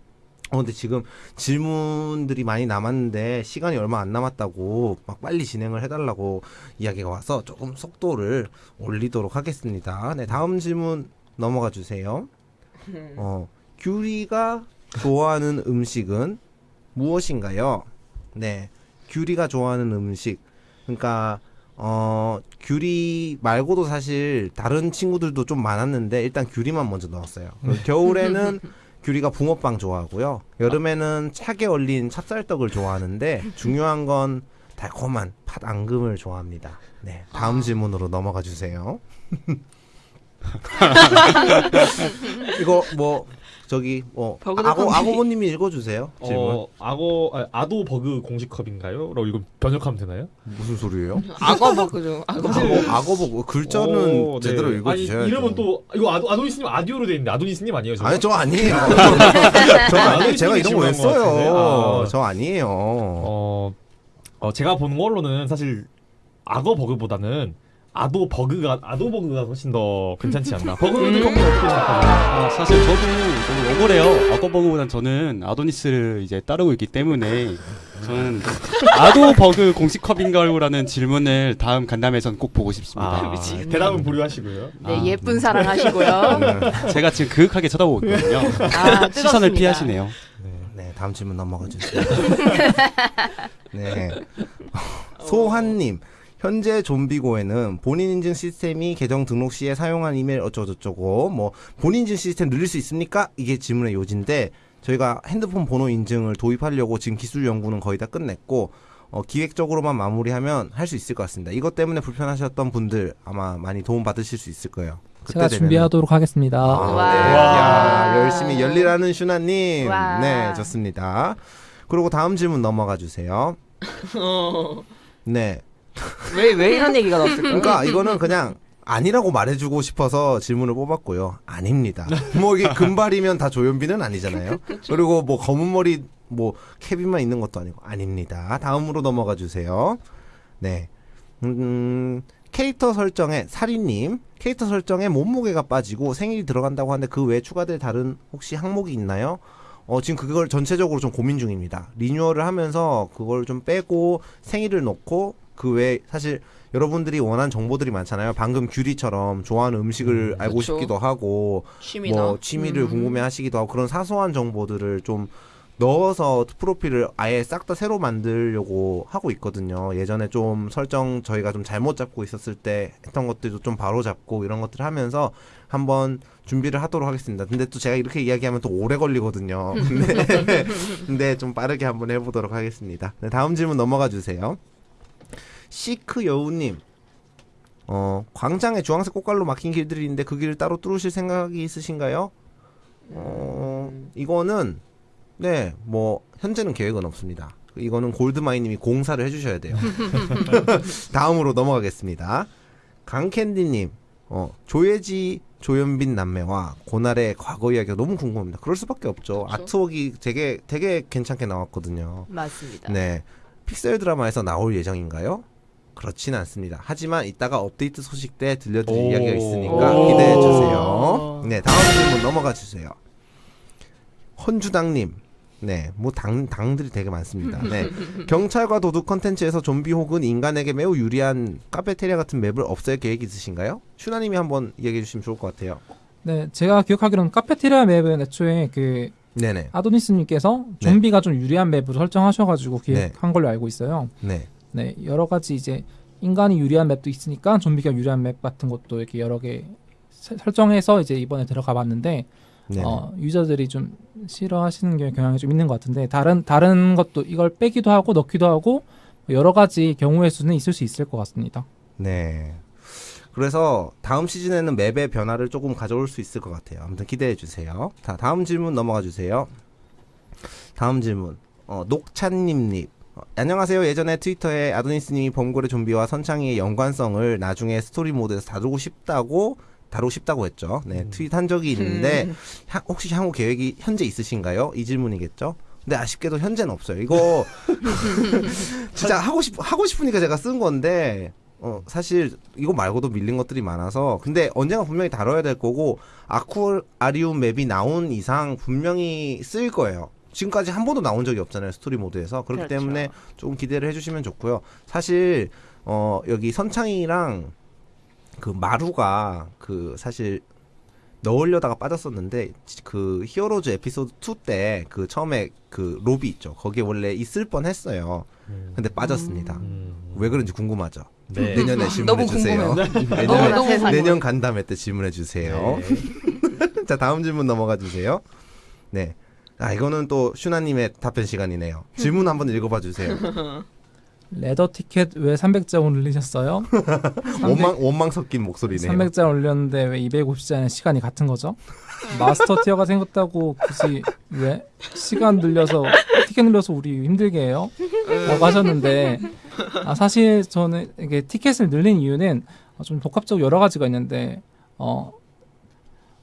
어, 근데 지금 질문들이 많이 남았는데 시간이 얼마 안 남았다고 막 빨리 진행을 해달라고 이야기가 와서 조금 속도를 올리도록 하겠습니다. 네, 다음 질문 넘어가 주세요. 어, 규리가 좋아하는 음식은 무엇인가요? 네, 규리가 좋아하는 음식. 그러니까 어 규리 말고도 사실 다른 친구들도 좀 많았는데 일단 규리만 먼저 넣었어요. 겨울에는 규리가 붕어빵 좋아하고요. 여름에는 차게 얼린 찹쌀떡을 좋아하는데 중요한 건 달콤한 팥 앙금을 좋아합니다. 네, 다음 질문으로 넘어가 주세요. 이거 뭐 저기 뭐 버그는 아고. 아고모님이 읽어주세요. 질문 어, 악어 아, 아도 버그 공식 컵인가요? 라고 이거 번역하면 되나요? 무슨 소리예요? 악어 버그죠. 악어 버그. 악어 악어 보고 글자는 오, 네. 제대로 읽어주셔야죠. 아니, 이름은 또 이거 아도 아도니스님 아디오로 돼 있는데 아도니스님 아니에요? 저거? 아니 저 아니에요. 저 아니 제가 이런 거 왜 질문한 것 같은데. 써요? 아. 저 아니에요. 어, 어 제가 보는 걸로는 사실 악어 버그보다는 아도 버그가 아도 버그가 훨씬 더 괜찮지 않나? 버그는 음. 아, 사실 저도 너무 억울해요. 악어 버그보단 저는 아도니스를 이제 따르고 있기 때문에 저는 아도 버그 공식 컵인가요라는 질문을 다음 간담회에선 꼭 보고 싶습니다. 아, 대답은 보류하시고요. 네, 아, 예쁜 사랑 하시고요. 네. 제가 지금 그윽하게 쳐다보고 있거든요. 아, 시선을. 피하시네요. 네, 다음 질문 넘어가 주세요. 네. 소환님. 현재 좀비고에는 본인 인증 시스템이 계정 등록 시에 사용한 이메일 어쩌고저쩌고 뭐 본인 인증 시스템 늘릴 수 있습니까? 이게 질문의 요지인데 저희가 핸드폰 번호 인증을 도입하려고 지금 기술 연구는 거의 다 끝냈고 어, 기획적으로만 마무리하면 할 수 있을 것 같습니다. 이것 때문에 불편하셨던 분들 아마 많이 도움 받으실 수 있을 거예요. 그때 제가 되면은. 준비하도록 하겠습니다. 아, 와. 네. 와. 야, 열심히 열리라는 슈나님. 와. 네, 좋습니다. 그리고 다음 질문 넘어가 주세요. 네. 왜, 왜 이런 얘기가 나왔을까요? 그러니까 이거는 그냥 아니라고 말해주고 싶어서 질문을 뽑았고요. 아닙니다. 뭐 이게 금발이면 다 조현빈은 아니잖아요. 그리고 뭐 검은 머리 뭐 케빈만 있는 것도 아니고 아닙니다. 다음으로 넘어가 주세요. 네. 음, 캐릭터 설정에 사리님 캐릭터 설정에 몸무게가 빠지고 생일이 들어간다고 하는데 그 외에 추가될 다른 혹시 항목이 있나요? 어, 지금 그걸 전체적으로 좀 고민 중입니다. 리뉴얼을 하면서 그걸 좀 빼고 생일을 넣고 그 외에 사실 여러분들이 원하는 정보들이 많잖아요. 방금 규리처럼 좋아하는 음식을 알고 그렇죠. 싶기도 하고 취미나 뭐 취미를 음. 궁금해 하시기도 하고 그런 사소한 정보들을 좀 넣어서 프로필을 아예 싹 다 새로 만들려고 하고 있거든요. 예전에 좀 설정 저희가 좀 잘못 잡고 있었을 때 했던 것들도 좀 바로 잡고 이런 것들을 하면서 한번 준비를 하도록 하겠습니다. 근데 또 제가 이렇게 이야기하면 또 오래 걸리거든요. 근데, 근데 좀 빠르게 한번 해보도록 하겠습니다. 네, 다음 질문 넘어가 주세요. 시크 여우님. 어, 광장에 주황색 꽃갈로 막힌 길들이 있는데 그 길을 따로 뚫으실 생각이 있으신가요? 어, 이거는 네, 뭐 현재는 계획은 없습니다. 이거는 골드마이님이 공사를 해주셔야 돼요. 다음으로 넘어가겠습니다. 강캔디님, 어, 조예지 조현빈 남매와 고날의 과거 이야기가 너무 궁금합니다. 그럴 수밖에 없죠. 그렇죠. 아트웍이 되게 되게 괜찮게 나왔거든요. 맞습니다. 네. 픽셀 드라마에서 나올 예정인가요? 그렇진 않습니다. 하지만 이따가 업데이트 소식 때 들려드릴 오. 이야기가 있으니까 오. 기대해 주세요. 네, 다음 질문 넘어가 주세요. 헌주당님. 네, 뭐 당, 당들이 되게 많습니다. 네. 경찰과 도둑 컨텐츠에서 좀비 혹은 인간에게 매우 유리한 카페테리아 같은 맵을 없앨 계획 있으신가요? 슈나님이 한번 얘기해 주시면 좋을 것 같아요. 네, 제가 기억하기로는 카페테리아 맵은 애초에 그 네네. 아도니스님께서 네. 좀비가 좀 유리한 맵으로 설정하셔가지고 기획한 걸로 알고 있어요. 네. 네, 여러 가지 이제 인간이 유리한 맵도 있으니까 좀비가 유리한 맵 같은 것도 이렇게 여러 개 세- 설정해서 이제 이번에 들어가 봤는데 네. 어, 유저들이 좀 싫어하시는 게 경향이 좀 있는 것 같은데 다른 다른 것도 이걸 빼기도 하고 넣기도 하고 여러 가지 경우의 수는 있을 수 있을 것 같습니다. 네. 그래서 다음 시즌에는 맵의 변화를 조금 가져올 수 있을 것 같아요. 아무튼 기대해 주세요. 자, 다음 질문 넘어가 주세요. 다음 질문. 어, 녹찬님님. 어, 안녕하세요. 예전에 트위터에 아도니스님이 범고래 좀비와 선창이의 연관성을 나중에 스토리 모드에서 다루고 싶다고 다루고 싶다고 했죠. 네, 트윗 한 적이 있는데 향- 혹시 향후 계획이 현재 있으신가요? 이 질문이겠죠. 근데 아쉽게도 현재는 없어요. 이거 진짜 하고 싶 하고 싶으니까 제가 쓴 건데 어 사실 이거 말고도 밀린 것들이 많아서 근데 언젠가 분명히 다뤄야 될 거고 아쿠아리움 맵이 나온 이상 분명히 쓰일 거예요. 지금까지 한 번도 나온 적이 없잖아요 스토리 모드에서 그렇기 그렇죠. 때문에 조금 기대를 해주시면 좋고요. 사실 어 여기 선창이랑 그 마루가 그 사실 넣으려다가 빠졌었는데 그 히어로즈 에피소드 2 때 그 처음에 그 로비 있죠 거기에 원래 있을 뻔했어요. 근데 빠졌습니다. 음. 왜 그런지 궁금하죠. 네. 내년에 질문해 주세요. 내년. 내년 간담회 때 질문해 주세요. 네. 자 다음 질문 넘어가 주세요. 네. 아 이거는 또 슈나님의 답변 시간이네요. 질문 한번 읽어봐 주세요. 레더 티켓 왜 300장 올리셨어요? 원망 원망 섞인 목소리네요. 300장 올렸는데 왜 250장의 시간이 같은 거죠? 마스터 티어가 생겼다고 굳이 왜 시간 늘려서 티켓 늘려서 우리 힘들게 해요? 라고 하셨는데 아, 사실 저는 이게 티켓을 늘린 이유는 어, 좀 복합적으로 여러 가지가 있는데 어,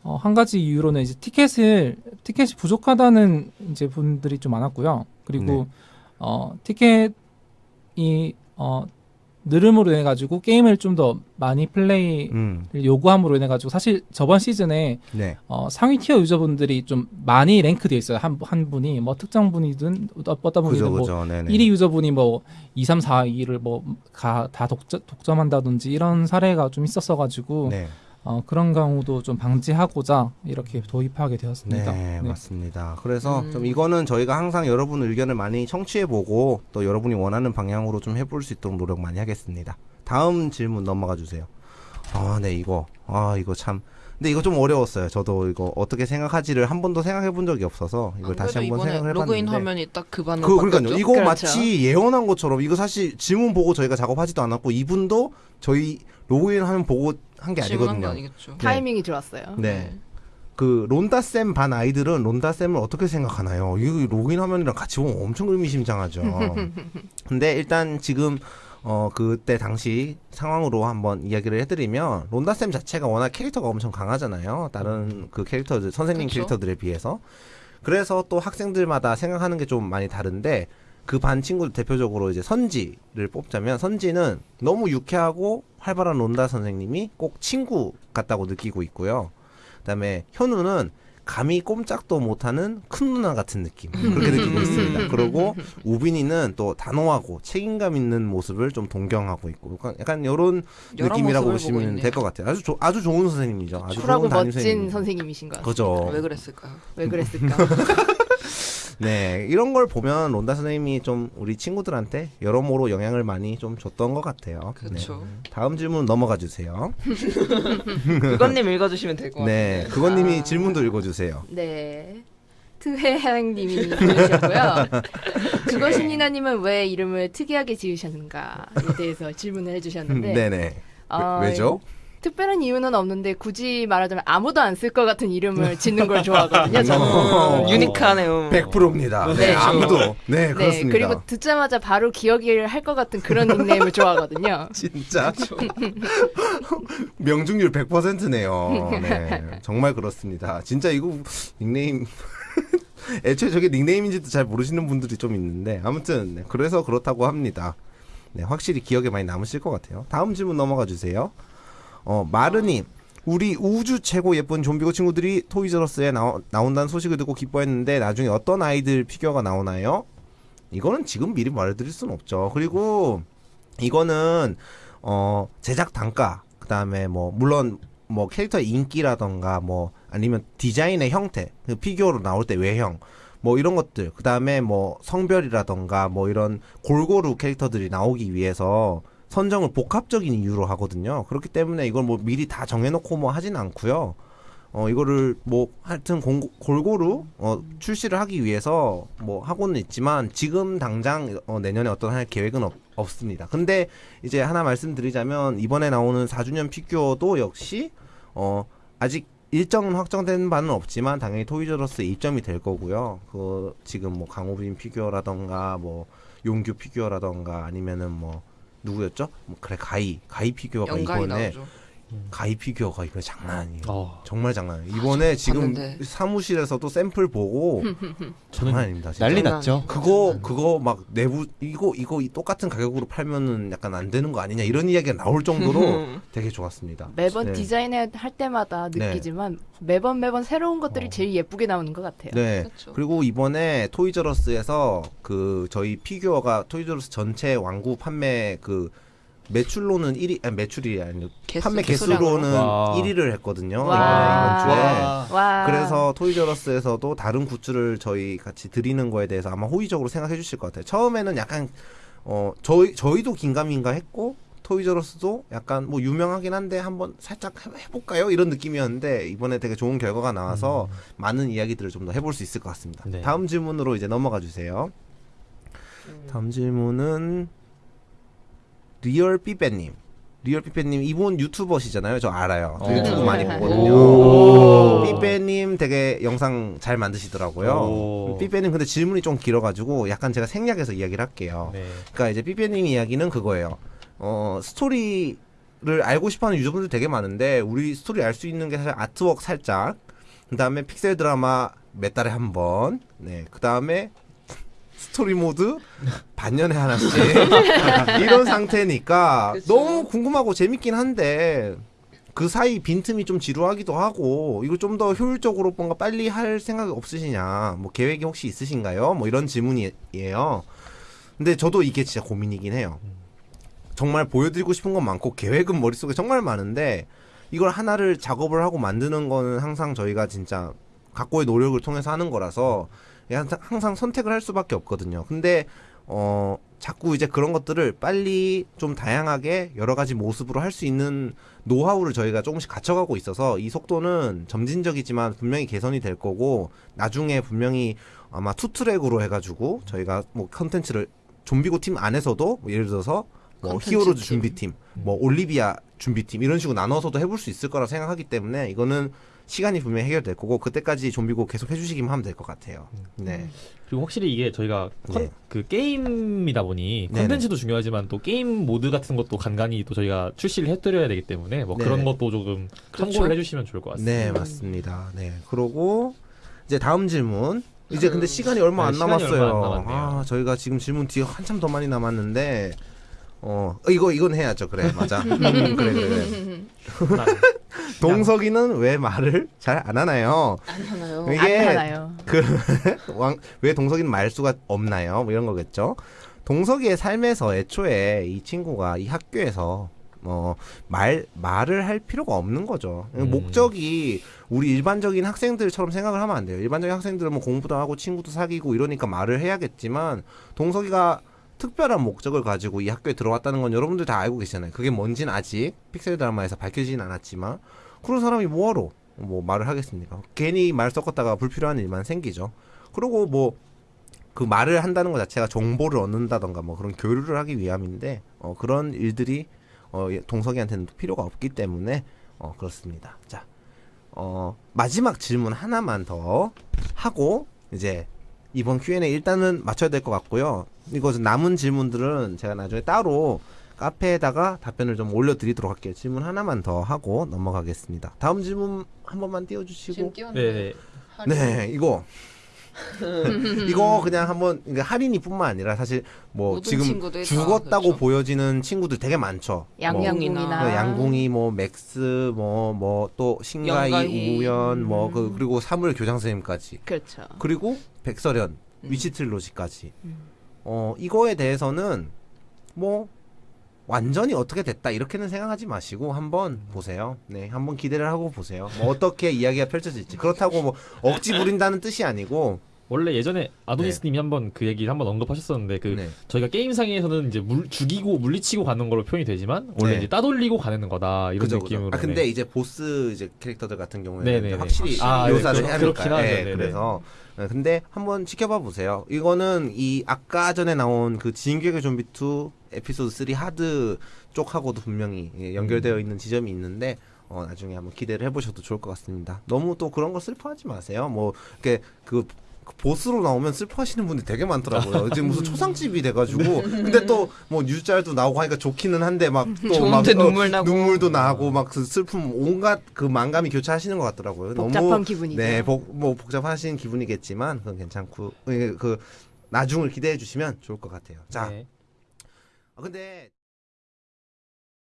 어, 한 가지 이유로는 이제 티켓을 티켓이 부족하다는 이제 분들이 좀 많았고요. 그리고 네. 어, 티켓이 어, 늘음으로 인해 가지고 게임을 좀 더 많이 플레이 음, 요구함으로 인해 가지고 사실 저번 시즌에 네, 어, 상위 티어 유저분들이 좀 많이 랭크되어 있어요. 한, 한 분이 뭐 특정 분이든 어- 어떤 분이든 뭐 그죠, 네네. 1위 유저분이 뭐 2, 3, 4, 2를 뭐다 독점, 독점 한다든지 이런 사례가 좀 있었어 가지고 네, 어, 그런 경우도 좀 방지하고자 이렇게 도입하게 되었습니다. 네, 네. 맞습니다. 그래서 음. 좀 이거는 저희가 항상 여러분 의견을 많이 청취해보고 또 여러분이 원하는 방향으로 좀 해볼 수 있도록 노력 많이 하겠습니다. 다음 질문 넘어가 주세요. 아, 네, 이거. 아, 이거 참. 근데 이거 좀 어려웠어요. 저도 이거 어떻게 생각하지를 한 번도 생각해 본 적이 없어서 이걸 다시 안 그래도 한번 이번에 생각을 로그인 해봤는데. 화면이 딱 그 반으로 그, 그러니까요. 이거 그렇죠. 마치 예언한 것처럼 이거 사실 질문 보고 저희가 작업하지도 않았고 이분도 저희 로그인 하면 보고 한 게 아니거든요. 아니겠죠? 타이밍이 좋았어요. 네. 그 론다 쌤 반 아이들은 론다 쌤을 어떻게 생각하나요? 이거 로그인 화면이랑 같이 보면 엄청 의미심장하죠. 근데 일단 지금 어 그때 당시 상황으로 한번 이야기를 해드리면 론다 쌤 자체가 워낙 캐릭터가 엄청 강하잖아요. 다른 그 캐릭터들 선생님 그쵸. 캐릭터들에 비해서 그래서 또 학생들마다 생각하는 게 좀 많이 다른데 그 반 친구들 대표적으로 이제 선지를 뽑자면 선지는 너무 유쾌하고 활발한 론다 선생님이 꼭 친구 같다고 느끼고 있고요. 그다음에 현우는 감히 꼼짝도 못하는 큰 누나 같은 느낌 그렇게 느끼고 있습니다. 그리고 우빈이는 또 단호하고 책임감 있는 모습을 좀 동경하고 있고 약간, 이런 느낌이라고 보시면. 될 것 같아요. 아주 조, 아주 좋은 선생님이죠. 아주 좋은 담임 멋진. 선생님이신 것 같아요. 그죠. 왜 그랬을까요? 왜 그랬을까? 네, 이런 걸 보면 론다 선생님이 좀 우리 친구들한테 여러모로 영향을 많이 좀 줬던 것 같아요. 그렇죠. 네. 다음 질문 넘어가 주세요. 그건님 읽어주시면 될 것 같아요. 네, 그건님이 아. 질문도 읽어주세요. 네. 트해양님이 보내주셨고요. 그것이니나님은 왜 이름을 특이하게 지으셨는가에 대해서 질문을 해주셨는데 네네. 어, 왜 죠? 특별한 이유는 없는데 굳이 말하자면 아무도 안 쓸 것 같은 이름을 짓는 걸 좋아하거든요. 저는. 어. 유니크하네요. 100%입니다. 네, 네. 아무도. 네, 네, 그렇습니다. 그리고 듣자마자 바로 기억을 할 것 같은 그런 닉네임을 좋아하거든요. 진짜 명중률 100%네요. 네, 정말 그렇습니다. 진짜 이거 닉네임 애초에 저게 닉네임인지도 잘 모르시는 분들이 좀 있는데 아무튼 네, 그래서 그렇다고 합니다. 네, 확실히 기억에 많이 남으실 것 같아요. 다음 질문 넘어가 주세요. 어, 마르님. 우리 우주 최고 예쁜 좀비고 친구들이 토이저러스에 나오, 나온다는 소식을 듣고 기뻐했는데 나중에 어떤 아이들 피규어가 나오나요? 이거는 지금 미리 말해드릴 수는 없죠. 그리고 이거는 어 제작 단가 그 다음에 뭐 물론 뭐 캐릭터의 인기라던가 뭐 아니면 디자인의 형태 그 피규어로 나올 때 외형 뭐 이런 것들 그 다음에 뭐 성별이라던가 뭐 이런 골고루 캐릭터들이 나오기 위해서 선정을 복합적인 이유로 하거든요. 그렇기 때문에 이걸 뭐 미리 다 정해놓고 뭐 하진 않고요. 어 이거를 뭐 하여튼 공, 골고루 어 출시를 하기 위해서 뭐 하고는 있지만 지금 당장 어 내년에 어떤 할 계획은 없, 없습니다. 근데 이제 하나 말씀드리자면 이번에 나오는 4주년 피규어도 역시 어 아직 일정은 확정된 바는 없지만 당연히 토이저러스에 입점이 될 거고요. 그 지금 뭐 강호빈 피규어라던가 뭐 용규 피규어라던가 아니면은 뭐 누구였죠? 뭐 그래 가이 가이 피규어가 이번에 나오죠. 가이 피규어가 이거 장난 아니에요. 어, 정말 장난 아니에요. 이번에 지금 봤는데. 사무실에서도 샘플 보고 장난 아닙니다. 진짜. 난리 났죠. 그거 그거 막 내부 이거 이거 이 똑같은 가격으로 팔면은 약간 안 되는 거 아니냐 이런 이야기가 나올 정도로 되게 좋았습니다. 매번 네. 디자인을 할 때마다 네. 느끼지만 매번 매번 새로운 것들이 어. 제일 예쁘게 나오는 것 같아요. 네. 그렇죠. 그리고 이번에 토이저러스에서 그 저희 피규어가 토이저러스 전체 왕구 판매 그 매출로는 1위 아니 매출이 아니고 개수, 판매 개수량으로? 개수로는 와. 1위를 했거든요. 와. 이번에 이번 주에. 와. 그래서 토이저러스에서도 다른 굿즈를 저희 같이 드리는 거에 대해서 아마 호의적으로 생각해 주실 것 같아요. 처음에는 약간 어 저희 저희도 긴가민가 했고 토이저러스도 약간 뭐 유명하긴 한데 한번 살짝 해- 해볼까요? 이런 느낌이었는데 이번에 되게 좋은 결과가 나와서 많은 이야기들을 좀 더 해볼 수 있을 것 같습니다. 네. 다음 질문으로 이제 넘어가 주세요. 다음 질문은 리얼 삐빼님. 리얼 삐빼님 이분 유튜버시잖아요. 저 알아요. 저 어. 유튜브 많이 오. 보거든요. 삐빼님 되게 영상 잘 만드시더라고요. 오. 삐빼님 근데 질문이 좀 길어가지고 약간 제가 생략해서 이야기를 할게요. 네. 그러니까 이제 삐빼님 이야기는 그거예요. 어 스토리를 알고 싶어하는 유저분들 되게 많은데 우리 스토리 알 수 있는 게 사실 artwork 살짝, 그 다음에 픽셀 드라마 몇 달에 한 번, 네, 그 다음에 스토리 모드 반년에 하나씩 이런 상태니까 그쵸. 너무 궁금하고 재밌긴 한데 그 사이 빈틈이 좀 지루하기도 하고 이걸 좀더 효율적으로 뭔가 빨리 할 생각이 없으시냐 뭐 계획이 혹시 있으신가요? 뭐 이런 질문이에요. 근데 저도 이게 진짜 고민이긴 해요. 정말 보여드리고 싶은 건 많고 계획은 머릿속에 정말 많은데 이걸 하나를 작업을 하고 만드는 거는 항상 저희가 진짜 각고의 노력을 통해서 하는 거라서 항상, 항상 선택을 할 수밖에 없거든요. 근데 어 자꾸 이제 그런 것들을 빨리 좀 다양하게 여러 가지 모습으로 할 수 있는 노하우를 저희가 조금씩 갖춰가고 있어서 이 속도는 점진적이지만 분명히 개선이 될 거고 나중에 분명히 아마 투트랙으로 해가지고 저희가 뭐 컨텐츠를 좀비고 팀 안에서도 뭐 예를 들어서 뭐 히어로즈 팀. 준비팀, 뭐 올리비아 준비팀 이런 식으로 나눠서도 해볼 수 있을 거라 생각하기 때문에 이거는 시간이 분명히 해결될 거고 그때까지 좀비고 계속 해주시기만 하면 될 것 같아요. 네. 그리고 확실히 이게 저희가 컨- 네. 그 게임이다 보니. 컨텐츠도 중요하지만 또 게임 모드 같은 것도 간간히 또 저희가 출시를 해드려야 되기 때문에 뭐 네. 그런 것도 조금 그렇죠. 참고를 해주시면 좋을 것 같습니다. 네, 맞습니다. 네. 그러고 이제 다음 질문. 이제 근데 시간이 얼마 네, 안 시간이 남았어요. 얼마 안. 아, 저희가 지금 질문 뒤에 한참 더 많이 남았는데 어, 이거 이건 해야죠. 그래. 맞아. 음, 그래 그래. 그래. 동석이는 왜 말을 잘 안 하나요? 안 하나요? 이게 안 하나요? 왕, 왜 동석이는 말수가 없나요? 뭐 이런 거겠죠. 동석이의 삶에서 애초에 이 친구가 이 학교에서 뭐말 말을 할 필요가 없는 거죠. 음. 목적이 우리 일반적인 학생들처럼 생각을 하면 안 돼요. 일반적인 학생들은 뭐 공부도 하고 친구도 사귀고 이러니까 말을 해야겠지만 동석이가 특별한 목적을 가지고 이 학교에 들어왔다는 건 여러분들 다 알고 계시잖아요. 그게 뭔지는 아직 픽셀 드라마에서 밝혀지진 않았지만 그런 사람이 뭐하러 뭐 말을 하겠습니까? 괜히 말 섞었다가 불필요한 일만 생기죠. 그리고 뭐 그 말을 한다는 것 자체가 정보를 얻는다던가 뭐 그런 교류를 하기 위함인데 어, 그런 일들이 어, 예, 동석이한테는 또 필요가 없기 때문에 어, 그렇습니다. 자, 어, 마지막 질문 하나만 더 하고 이제 이번 Q&A 일단은 맞춰야 될 것 같고요. 이거 남은 질문들은 제가 나중에 따로 카페에다가 답변을 좀 올려드리도록 할게요. 질문 하나만 더 하고 넘어가겠습니다. 다음 질문 한 번만 띄워주시고. 지금 띄웠는데. 네, 네, 이거 이거 그냥 한번 그러니까 할인이뿐만 아니라 사실 뭐 모든 지금 친구들 다 죽었다고 그렇죠. 보여지는 친구들 되게 많죠. 뭐 양양이나 그 양궁이 뭐 맥스 뭐 뭐 또 신가이 영가이. 우연 뭐 음. 그 그리고 사물 교장 선생님까지 그렇죠. 그리고 백설현 음. 위치 트릴로지까지 음. 어 이거에 대해서는 뭐 완전히 어떻게 됐다 이렇게는 생각하지 마시고 한번 보세요. 네, 한번 기대를 하고 보세요. 뭐 어떻게 이야기가 펼쳐질지 그렇다고 뭐 억지 부린다는 뜻이 아니고 원래 예전에 아도니스님이 한번 그 얘기를 한번 언급하셨었는데 그 네. 저희가 게임 상에서는 이제 물, 죽이고 물리치고 가는 걸로 표현이 되지만 원래 네. 이제 따돌리고 가는 거다 이런 그죠, 느낌으로. 그죠. 아 근데 네. 이제 보스 이제 캐릭터들 같은 경우에는. 확실히 아, 묘사를 네, 해야 그렇- 하니까. 그렇긴 하죠. 예, 네네. 그래서 네, 근데 한번 지켜봐 보세요. 이거는 이 아까 전에 나온 그 진격의 좀비 2 에피소드 3 하드 쪽하고도 분명히 예, 연결되어 음. 있는 지점이 있는데 어, 나중에 한번 기대를 해보셔도 좋을 것 같습니다. 너무 또 그런 거 슬퍼하지 마세요. 뭐 이렇게 그그 보스로 나오면 슬퍼하시는 분들이 되게 많더라고요. 지금 무슨 초상집이 돼가지고 근데 또 뭐 뉴짤도 나오고 하니까 좋기는 한데 막 또막 좋은데 눈물 나고. 눈물도 나고 막 그 슬픔 온갖 그 만감이 교차하시는 것 같더라고요. 복잡한 너무 기분이죠. 네, 복, 뭐 복잡하신 기분이겠지만 그건 괜찮고 그, 그 나중을 기대해 주시면 좋을 것 같아요. 자, 네. 아, 근데